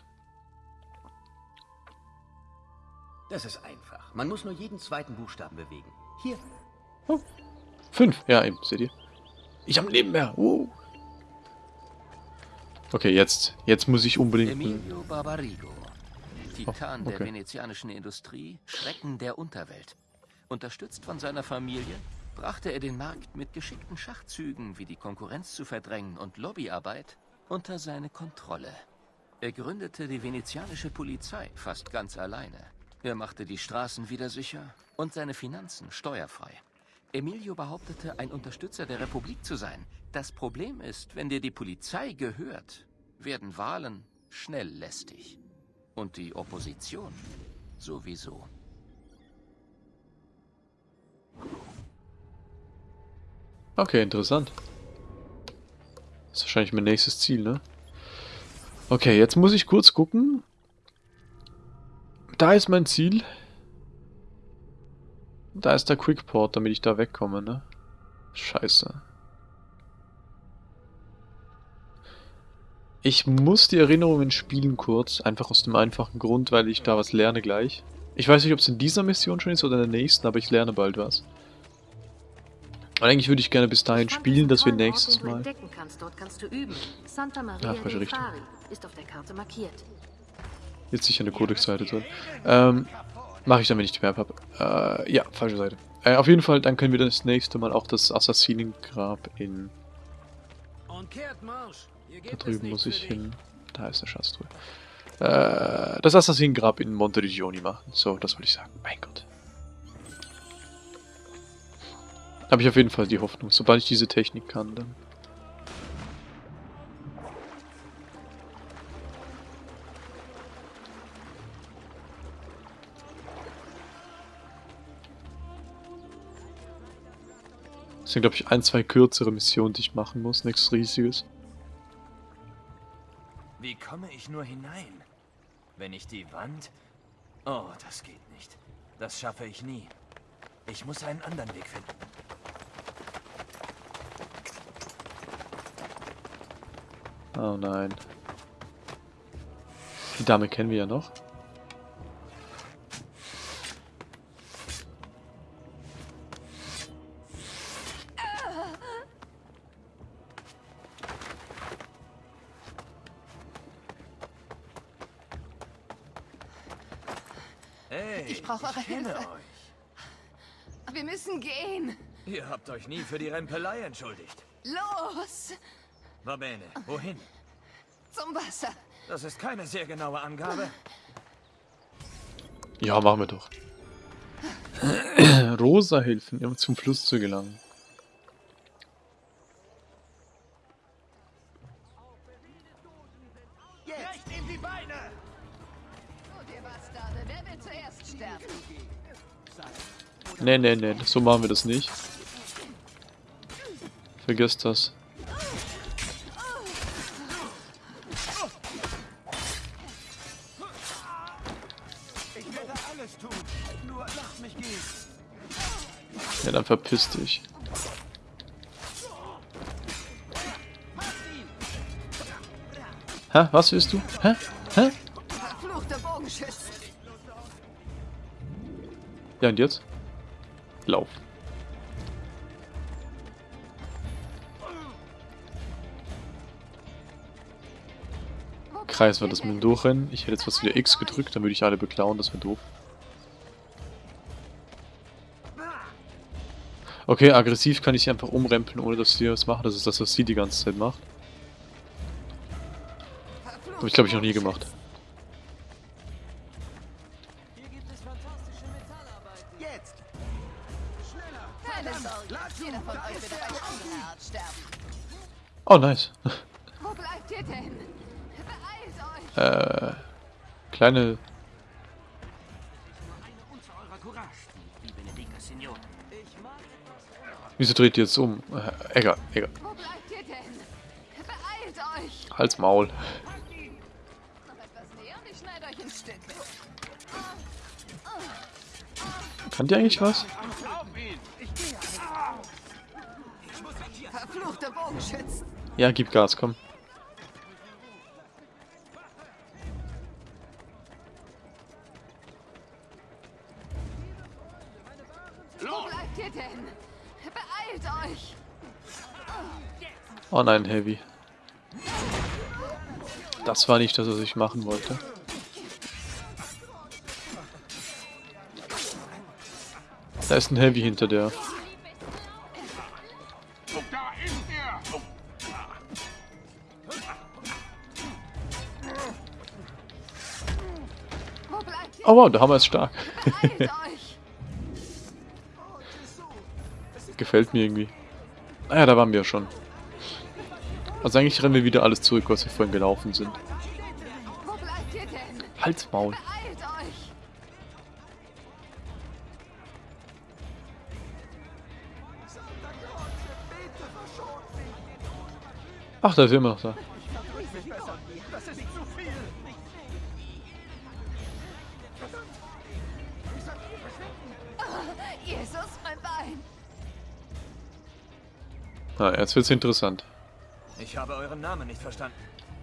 Das ist einfach. Man muss nur jeden zweiten Buchstaben bewegen. Hier. Fünf. Ja, eben, seht ihr. Ich habe ein Leben mehr. Uh. Okay, jetzt. Jetzt muss ich unbedingt... Emilio Barbarigo. Titan Oh, okay. der venezianischen Industrie, Schrecken der Unterwelt. Unterstützt von seiner Familie, brachte er den Markt mit geschickten Schachzügen, wie die Konkurrenz zu verdrängen und Lobbyarbeit, unter seine Kontrolle. Er gründete die venezianische Polizei fast ganz alleine. Er machte die Straßen wieder sicher und seine Finanzen steuerfrei. Emilio behauptete, ein Unterstützer der Republik zu sein. Das Problem ist, wenn dir die Polizei gehört, werden Wahlen schnell lästig. Und die Opposition sowieso. Okay, interessant. Das ist wahrscheinlich mein nächstes Ziel, ne? Okay, jetzt muss ich kurz gucken. Da ist mein Ziel. Da ist der Quickport, damit ich da wegkomme, ne? Scheiße. Ich muss die Erinnerungen spielen kurz, einfach aus dem einfachen Grund, weil ich da was lerne gleich. Ich weiß nicht, ob es in dieser Mission schon ist oder in der nächsten, aber ich lerne bald was. Und eigentlich würde ich gerne bis dahin spielen, dass wir nächstes Mal... entdecken kannst. Dort kannst du üben. Santa Maria Ah, falsche Richtung. Fari ist auf der Karte markiert. Jetzt sicher eine Codex-Seite drin. Ähm, mache ich dann, wenn ich die Map habe. Äh, ja, falsche Seite. Äh, auf jeden Fall, dann können wir das nächste Mal auch das Assassinengrab in... Und kehrt Marsch. Da drüben muss ich hin. Da ist eine Schatztruhe. Äh, das Assassinengrab in Monteriggioni machen. So, das wollte ich sagen. Mein Gott. Habe ich auf jeden Fall die Hoffnung. Sobald ich diese Technik kann, dann... Das sind, glaube ich, ein, zwei kürzere Missionen, die ich machen muss. Nichts Riesiges. Wie komme ich nur hinein? Wenn ich die Wand... Oh, das geht nicht. Das schaffe ich nie. Ich muss einen anderen Weg finden. Oh nein. Die Dame kennen wir ja noch. Hilfe. euch. Wir müssen gehen. Ihr habt euch nie für die Rempelei entschuldigt. Los! Va bene, wohin? Zum Wasser. Das ist keine sehr genaue Angabe. Ja, machen wir doch. (clears throat) Rosa helfen, um zum Fluss zu gelangen. Nee, nee, nee, so machen wir das nicht. Vergesst das. Ich werde alles tun. Nur lasst mich gehen. Ja, dann verpiss dich. Hä? Was willst du? Hä? Hä? Ja, und jetzt? Lauf. Kreis war das mit dem Durchrennen. Ich hätte jetzt was wieder X gedrückt, dann würde ich alle beklauen, das wäre doof. Okay, aggressiv kann ich sie einfach umrempeln, ohne dass sie was machen. Das ist das, was sie die ganze Zeit macht. Habe ich, glaube ich, noch nie gemacht. Oh, nice. Wo bleibt ihr denn? Beeilt euch! Äh, kleine... Wieso dreht ihr jetzt um? Äh, egal, egal. Wo bleibt ihr denn? Beeilt euch! Halt's Maul. Kann die eigentlich was? Ja, gib Gas, komm. Euch! Oh nein, Heavy. Das war nicht das, was ich machen wollte. Da ist ein Heavy hinter der. Oh wow, der Hammer ist stark. (laughs) Gefällt mir irgendwie. Ah ja, da waren wir ja schon. Also eigentlich rennen wir wieder alles zurück, was wir vorhin gelaufen sind. Halt's Maul. Ach, da ist er immer noch da. Na, jetzt wird's interessant. Ich habe euren Namen nicht verstanden.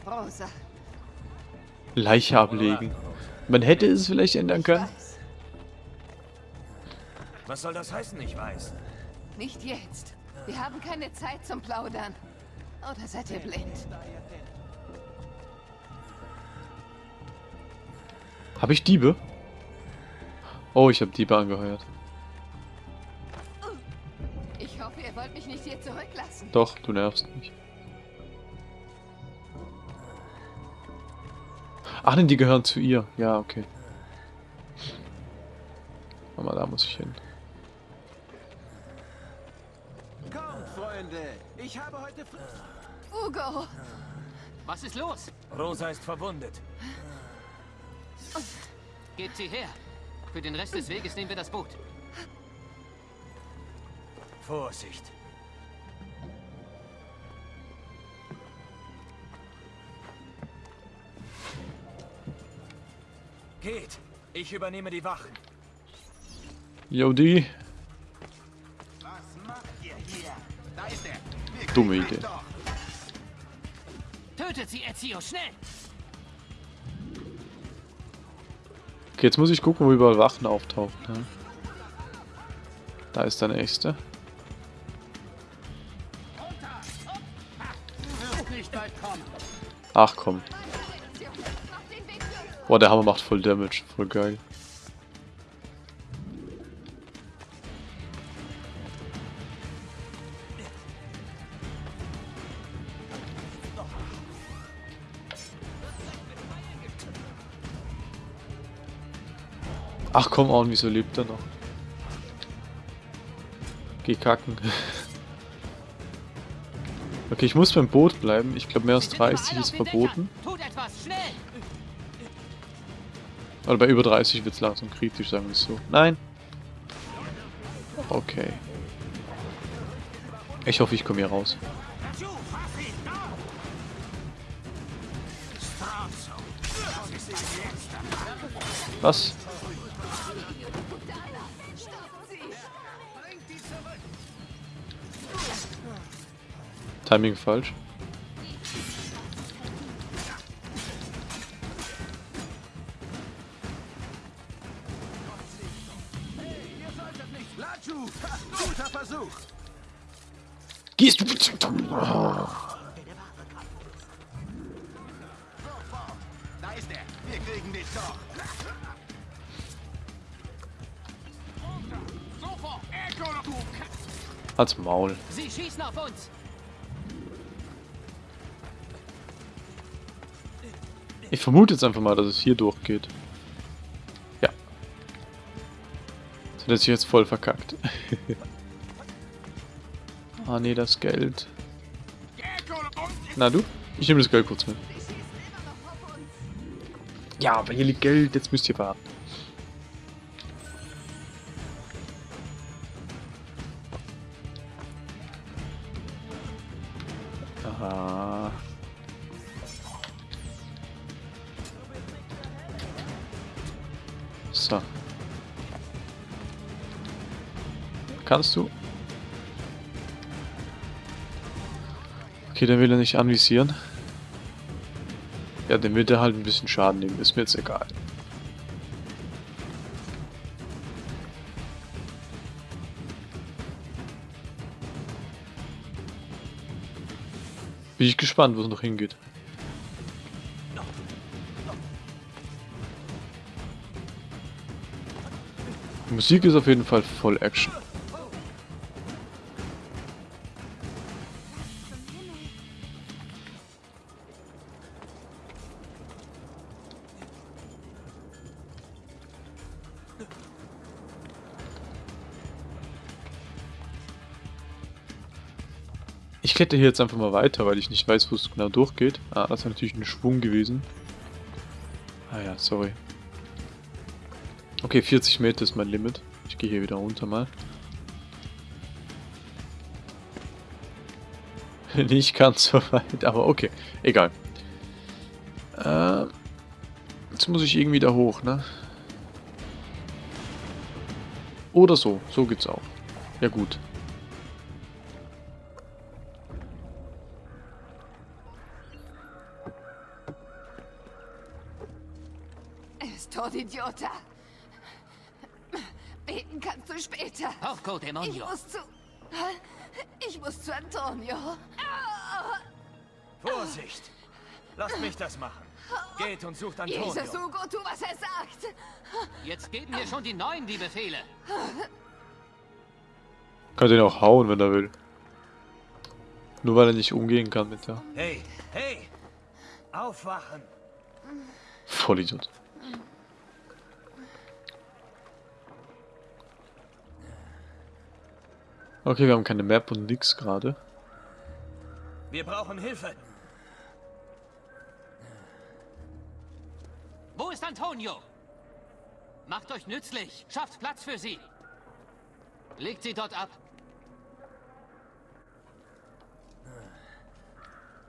Rosa, Leiche ablegen. Man hätte es vielleicht ändern können. Was soll das heißen, ich weiß? nicht jetzt. Wir haben keine Zeit zum Plaudern. Oder seid ihr blind? Habe ich Diebe? Oh, ich habe Diebe angeheuert. Nicht hier zurücklassen. Doch, du nervst mich. Ach, denn die gehören zu ihr. Ja, okay. Mama, da muss ich hin. Kommt, Freunde! Ich habe heute Ugo! Was ist los? Rosa ist verwundet. Gebt sie her. Für den Rest des Weges nehmen wir das Boot. Vorsicht. Geht. Ich übernehme die Wachen. Jodi. Was macht ihr hier? Da ist er! Wir Dumme Idee. Tötet sie, Ezio, schnell! Okay, jetzt muss ich gucken, wo überall Wachen auftauchen. Ne? Da ist der nächste. Ach komm. Boah, der Hammer macht voll Damage. Voll geil. Ach komm on, wieso lebt er noch? Geh kacken. (laughs) Okay, ich muss beim Boot bleiben. Ich glaube, mehr als 30 ist verboten. Oder bei über 30 wird es langsam kritisch, sagen wir es so. Nein. Okay. Ich hoffe, ich komme hier raus. Was? Timing falsch. Lachu, guter Versuch. Gehst du bitte? Da ist er. Wir kriegen dich doch. Sofort. Echo, du Halt's Maul. Sie schießen auf uns! Ich vermute jetzt einfach mal, dass es hier durchgeht. Hat er jetzt voll verkackt. (laughs) ah nee, das Geld. Na du? Ich nehme das Geld kurz mit. Ja, aber hier liegt Geld, jetzt müsst ihr warten. Kannst du? Okay, dann will er nicht anvisieren. Ja, dann wird er halt ein bisschen Schaden nehmen. Ist mir jetzt egal. Bin ich gespannt, wo es noch hingeht. Die Musik ist auf jeden Fall voll Action. Ich kletter hier jetzt einfach mal weiter, weil ich nicht weiß, wo es genau durchgeht. Ah, das ist natürlich ein Schwung gewesen. Ah ja, sorry. Okay, 40 Meter ist mein Limit. Ich gehe hier wieder runter mal. (laughs) Nicht ganz so weit, aber okay. Egal. Äh, jetzt muss ich irgendwie da hoch, ne? Oder so. So geht's auch. Ja gut. Porco Ich muss zu... Ich muss zu Antonio. Vorsicht! Lasst mich das machen. Geht und sucht Antonio. Jesus Hugo, tu, was er sagt. Jetzt geben wir schon die Neuen die Befehle. Kann den auch hauen, wenn er will. Nur weil er nicht umgehen kann mit der. Hey, hey! Aufwachen! Vollidiot. Okay, wir haben keine Map und nix gerade. Wir brauchen Hilfe! Wo ist Antonio? Macht euch nützlich. Schafft Platz für sie. Legt sie dort ab.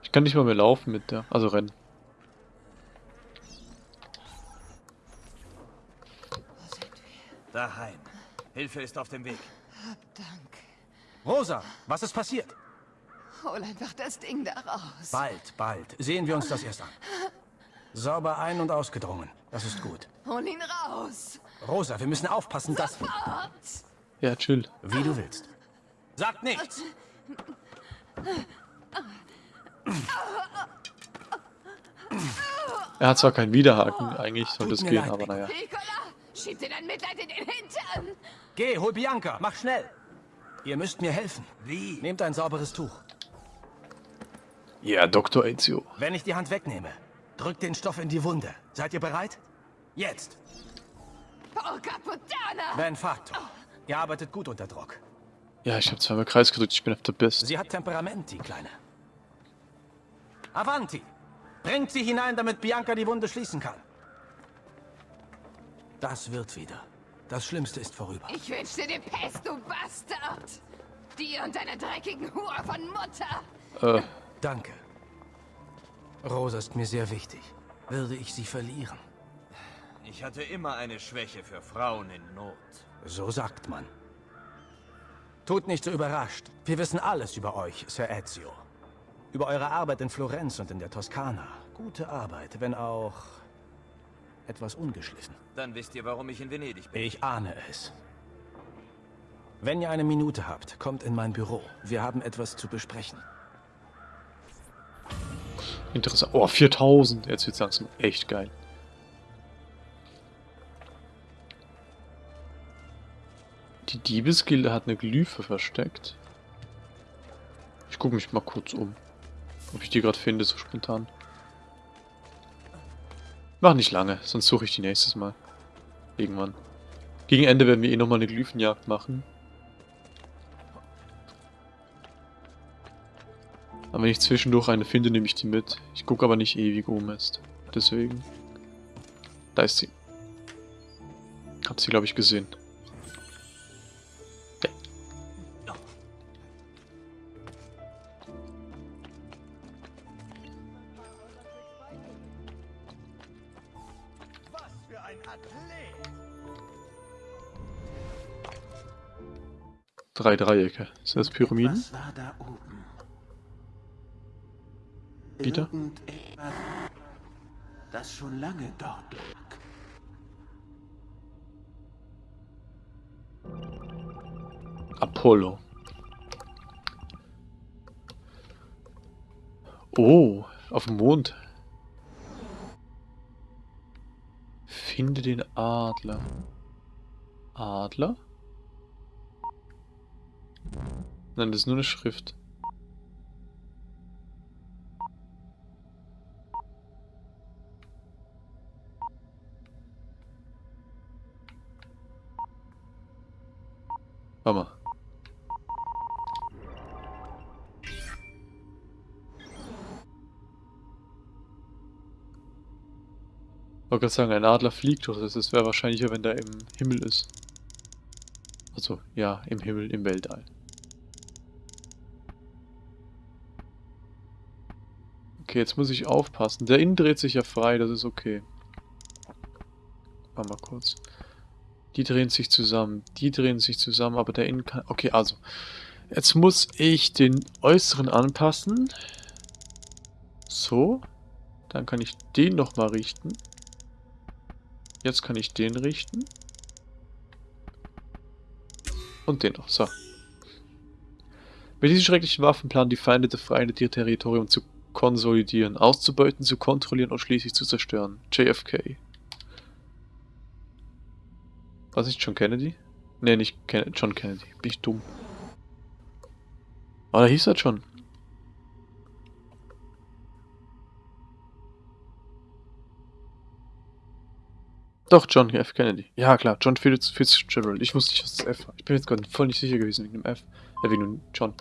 Ich kann nicht mal mehr laufen mit der. Also rennen. Daheim. Hilfe ist auf dem Weg. Dank. Rosa, was ist passiert? Hol einfach das Ding da raus. Bald, bald. Sehen wir uns das erst an. Sauber ein- und ausgedrungen. Das ist gut. Hol ihn raus. Rosa, wir müssen aufpassen, dass... Sofort. Ja, chill. Wie du willst. Sagt nichts. Er hat zwar keinen Widerhaken, eigentlich sollte es gehen, leid, aber naja. Nicola, schieb dir dein Mitleid in den Hintern. Geh, hol Bianca. Mach schnell. Ihr müsst mir helfen. Wie? Nehmt ein sauberes Tuch. Ja, Dr. Ezio. Wenn ich die Hand wegnehme, drückt den Stoff in die Wunde. Seid ihr bereit? Jetzt. Porca puttana. Ben Facto. Ihr arbeitet gut unter Druck. Ja, ich habe zweimal Kreis gedrückt, ich bin auf der Best. Sie hat Temperament, die Kleine. Avanti! Bringt sie hinein, damit Bianca die Wunde schließen kann. Das wird wieder. Das Schlimmste ist vorüber. Ich wünschte dir Pest, du Bastard! Dir und deiner dreckigen Hure von Mutter! Äh. Danke. Rosa ist mir sehr wichtig. Würde ich sie verlieren? Ich hatte immer eine Schwäche für Frauen in Not. So sagt man. Tut nicht so überrascht. Wir wissen alles über euch, Sir Ezio. Über eure Arbeit in Florenz und in der Toskana. Gute Arbeit, wenn auch etwas ungeschliffen. Dann wisst ihr, warum ich in Venedig bin. Ich ahne es. Wenn ihr eine Minute habt, kommt in mein Büro. Wir haben etwas zu besprechen. Interessant. Oh, 4000. Jetzt wird's langsam echt geil. Die Diebesgilde hat eine Glyphe versteckt. Ich gucke mich mal kurz um. Ob ich die gerade finde, so spontan. Mach nicht lange, sonst suche ich die nächstes Mal. Irgendwann. Gegen Ende werden wir eh nochmal eine Glyphenjagd machen. Aber wenn ich zwischendurch eine finde, nehme ich die mit. Ich gucke aber nicht ewig um ist. Deswegen. Da ist sie. Hab sie, glaube ich, gesehen. Drei Dreiecke. Sind das Pyramiden? Was war da oben? Wieder? Das schon lange dort lag. Apollo. Oh, auf dem Mond. Finde den Adler. Adler? Nein, das ist nur eine Schrift. Warte mal. Wollte gerade sagen, ein Adler fliegt doch. Das wäre wahrscheinlicher, wenn der im Himmel ist. Also, ja, im Himmel, im Weltall. Okay, jetzt muss ich aufpassen. Der Innen dreht sich ja frei, das ist okay. Warte mal kurz. Die drehen sich zusammen, die drehen sich zusammen, aber der Innen kann... Okay, also. Jetzt muss ich den Äußeren anpassen. So. Dann kann ich den nochmal richten. Jetzt kann ich den richten. Und den noch. So. Mit diesen schrecklichen Waffen planen die Feinde der Vereinigten ihr Territorium zu konsolidieren, auszubeuten, zu kontrollieren und schließlich zu zerstören. JFK. Was nicht John Kennedy? Ne, nicht Ken John Kennedy. Bin ich dumm. Aber da hieß er schon. Doch, John F. Kennedy. Ja, klar, John Fitz Fitzgerald. Ich wusste nicht, was das F war. Ich bin jetzt gerade voll nicht sicher gewesen wegen dem F. Äh, wegen dem John.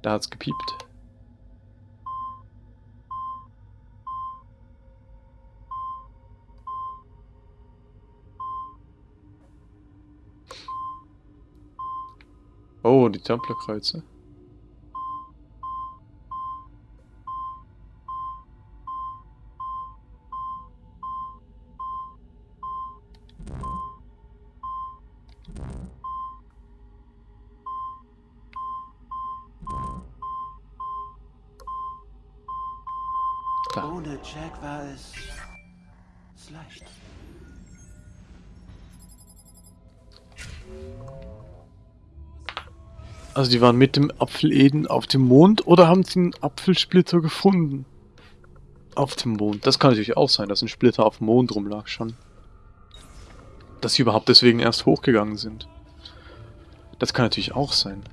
Da hat's gepiept. Oh, die Templerkreuze. Also die waren mit dem Apfel Eden auf dem Mond oder haben sie einen Apfelsplitter gefunden? Auf dem Mond. Das kann natürlich auch sein, dass ein Splitter auf dem Mond rumlag schon. Dass sie überhaupt deswegen erst hochgegangen sind. Das kann natürlich auch sein.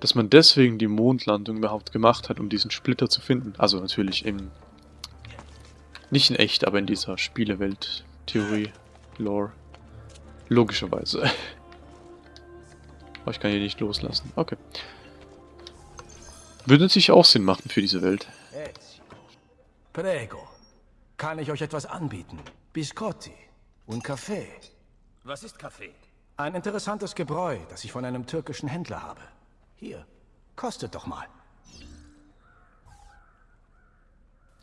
Dass man deswegen die Mondlandung überhaupt gemacht hat, um diesen Splitter zu finden. Also natürlich im... Nicht in echt, aber in dieser Spielewelt-Theorie, Lore. Logischerweise. Aber ich kann hier nicht loslassen. Okay. Würde natürlich auch Sinn machen für diese Welt. Prego. Kann ich euch etwas anbieten? Biscotti und Kaffee. Was ist Kaffee? Ein interessantes Gebräu, das ich von einem türkischen Händler habe. Hier, kostet doch mal.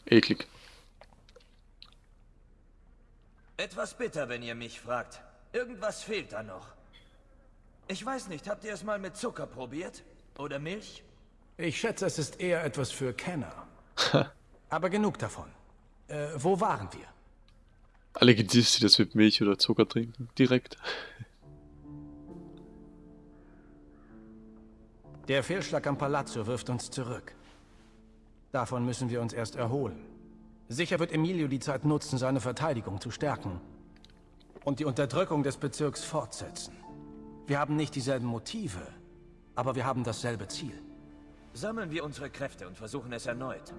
Eklig. Etwas bitter, wenn ihr mich fragt. Irgendwas fehlt da noch. Ich weiß nicht, habt ihr es mal mit Zucker probiert? Oder Milch? Ich schätze, es ist eher etwas für Kenner. Aber genug davon. Äh, wo waren wir? Alle gedisst, die das mit Milch oder Zucker trinken. Direkt. Der Fehlschlag am Palazzo wirft uns zurück. Davon müssen wir uns erst erholen. Sicher wird Emilio die Zeit nutzen, seine Verteidigung zu stärken. Und die Unterdrückung des Bezirks fortsetzen. Wir haben nicht dieselben Motive, aber wir haben dasselbe Ziel. Sammeln wir unsere Kräfte und versuchen es erneut.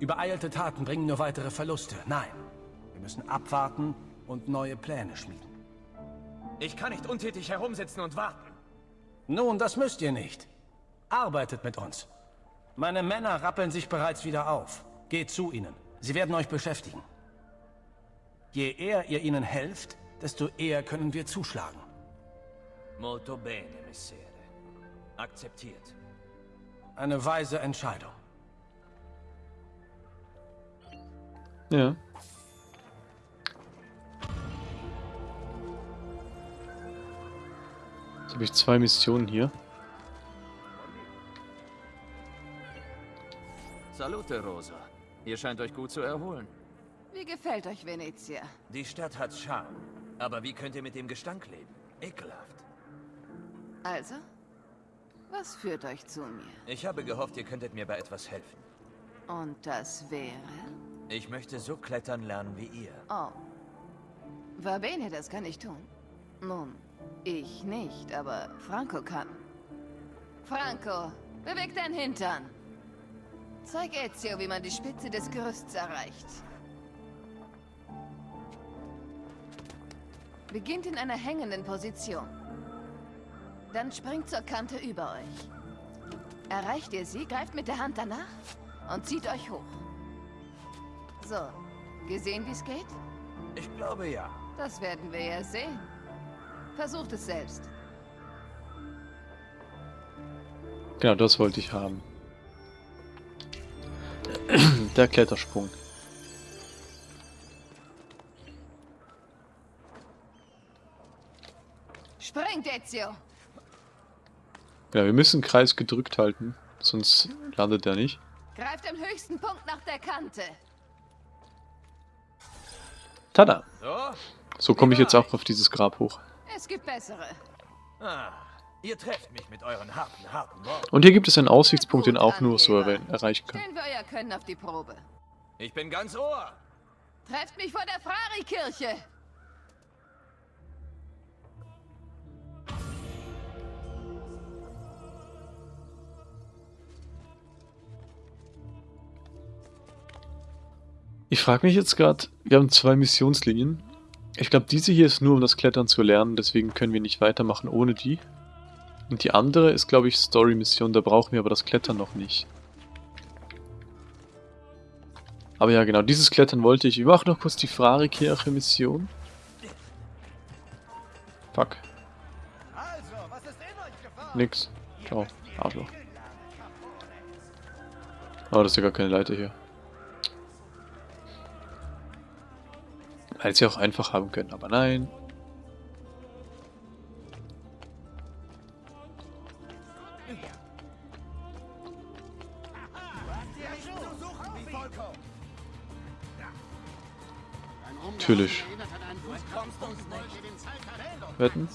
Übereilte Taten bringen nur weitere Verluste. Nein, wir müssen abwarten und neue Pläne schmieden. Ich kann nicht untätig herumsitzen und warten. Nun, das müsst ihr nicht. Arbeitet mit uns. Meine Männer rappeln sich bereits wieder auf. Geht zu ihnen. Sie werden euch beschäftigen. Je eher ihr ihnen helft, desto eher können wir zuschlagen. Molto bene, Messere. Akzeptiert. Eine weise Entscheidung. Ja. Jetzt habe ich zwei Missionen hier. Salute, Rosa. Ihr scheint euch gut zu erholen. Wie gefällt euch Venezia? Die Stadt hat Charme. Aber wie könnt ihr mit dem Gestank leben? Ekelhaft. Also? Was führt euch zu mir? Ich habe gehofft, ihr könntet mir bei etwas helfen. Und das wäre? Ich möchte so klettern lernen wie ihr. Oh. Verbene, das kann ich tun. Nun, ich nicht, aber Franco kann. Franco, beweg dein Hintern. Zeig Ezio, wie man die Spitze des Gerüsts erreicht. Beginnt in einer hängenden Position. Dann springt zur Kante über euch. Erreicht ihr sie, greift mit der Hand danach und zieht euch hoch. So, gesehen, wie es geht? Ich glaube ja. Das werden wir ja sehen. Versucht es selbst. Genau, das wollte ich haben. (clears throat) Der Klettersprung. Springt, Ezio! Ja, wir müssen Kreis gedrückt halten, sonst landet er nicht. Greift am höchsten Punkt nach der Kante. Tada! So, So komme ich jetzt auch auf dieses Grab hoch. Es gibt bessere. Ah, ihr trefft mich mit euren harten, harten Worten. Und hier gibt es einen Aussichtspunkt, den auch nur so erwähnen, erreichen kann. Stellen wir euer Können auf die Probe. Ich bin ganz Ohr. Trefft mich vor der Frari-Kirche! Ich frage mich jetzt gerade, wir haben zwei Missionslinien. Ich glaube, diese hier ist nur, um das Klettern zu lernen, deswegen können wir nicht weitermachen ohne die. Und die andere ist, glaube ich, Story-Mission, da brauchen wir aber das Klettern noch nicht. Aber ja, genau, dieses Klettern wollte ich. Wir machen noch kurz die Frari-Kirche-Mission. Fuck. Nix. Ciao. Arschloch. Oh, das ist ja gar keine Leiter hier. Hätte sie auch einfach haben können, aber nein. Natürlich. Wetten?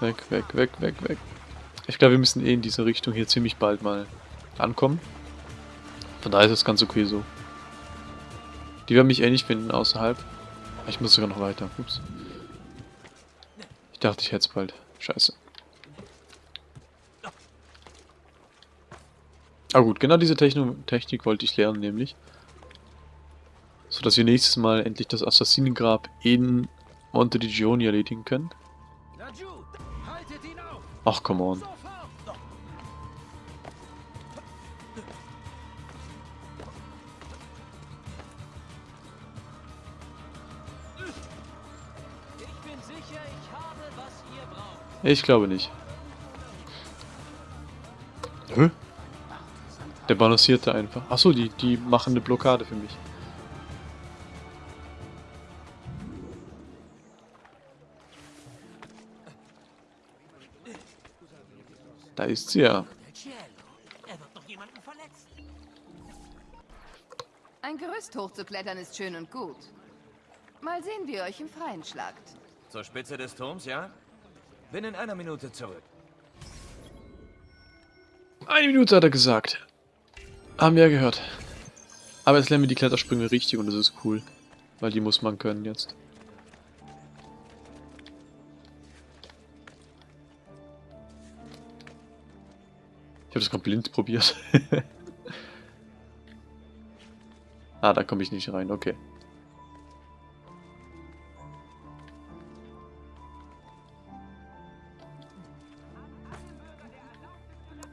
Weg, weg, weg, weg, weg. Ich glaube, wir müssen eh in diese Richtung hier ziemlich bald mal ankommen. Von daher ist es ganz okay so. Die werden mich eh nicht finden außerhalb. Ich muss sogar noch weiter. Ups. Ich dachte, ich hätte es bald. Scheiße. Ah gut, genau diese Techno Technik wollte ich lernen, nämlich. So dass wir nächstes Mal endlich das Assassinengrab in Monte di Gioni erledigen können. Ach, come on. Ich glaube nicht. Hä? Der balancierte einfach. Achso, die, die machen eine Blockade für mich. Da ist sie ja. Ein Gerüst hochzuklettern ist schön und gut. Mal sehen, wie ihr euch im Freien schlagt. Zur Spitze des Turms, ja? Bin in einer Minute zurück. Eine Minute hat er gesagt. Haben wir ja gehört. Aber jetzt lernen wir die Klettersprünge richtig und das ist cool. Weil die muss man können jetzt. Habe das gerade blind probiert. (laughs) ah, da komme ich nicht rein, okay.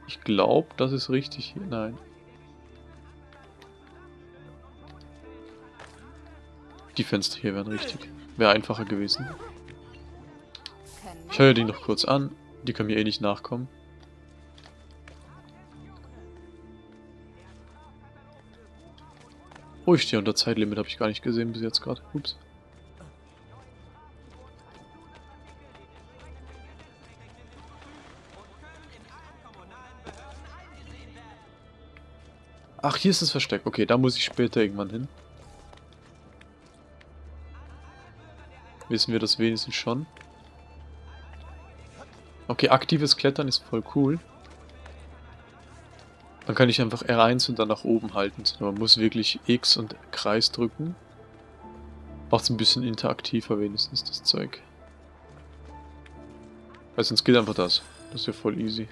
Ich glaube, das ist richtig hier. Nein. Die Fenster hier wären richtig. Wäre einfacher gewesen. Ich höre die noch kurz an. Die können mir eh nicht nachkommen. Oh, ich stehe unter Zeitlimit, habe ich gar nicht gesehen bis jetzt gerade. Ups. Ach, hier ist das Versteck. Okay, da muss ich später irgendwann hin. Wissen wir das wenigstens schon. Okay, aktives Klettern ist voll cool. Dann kann ich einfach R1 und dann nach oben halten. Man muss wirklich X und Kreis drücken. Macht es ein bisschen interaktiver wenigstens, das Zeug. Weil sonst geht einfach das. Das ist ja voll easy.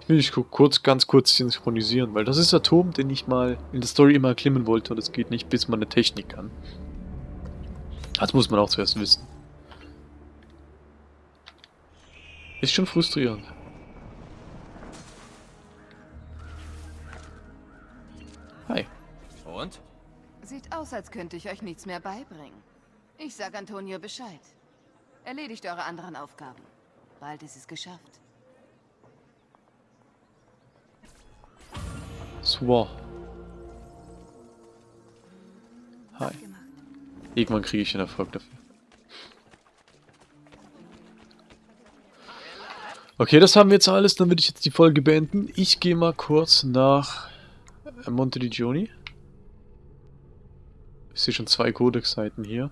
Ich will nicht kurz, ganz kurz synchronisieren, weil das ist der Turm, den ich mal in der Story immer erklimmen wollte und es geht nicht, bis man eine Technik kann. Das muss man auch zuerst wissen. Ist schon frustrierend. Sieht aus, als könnte ich euch nichts mehr beibringen. Ich sag Antonio Bescheid. Erledigt eure anderen Aufgaben. Bald ist es geschafft. So. Hi. Irgendwann kriege ich einen Erfolg dafür. Okay, das haben wir jetzt alles. Dann würde ich jetzt die Folge beenden. Ich gehe mal kurz nach Monte di Gioni. Ich sehe schon zwei Codex-Seiten hier.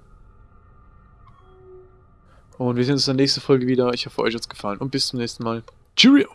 Und wir sehen uns in der nächsten Folge wieder. Ich hoffe, euch hat es gefallen. Und bis zum nächsten Mal. Cheerio!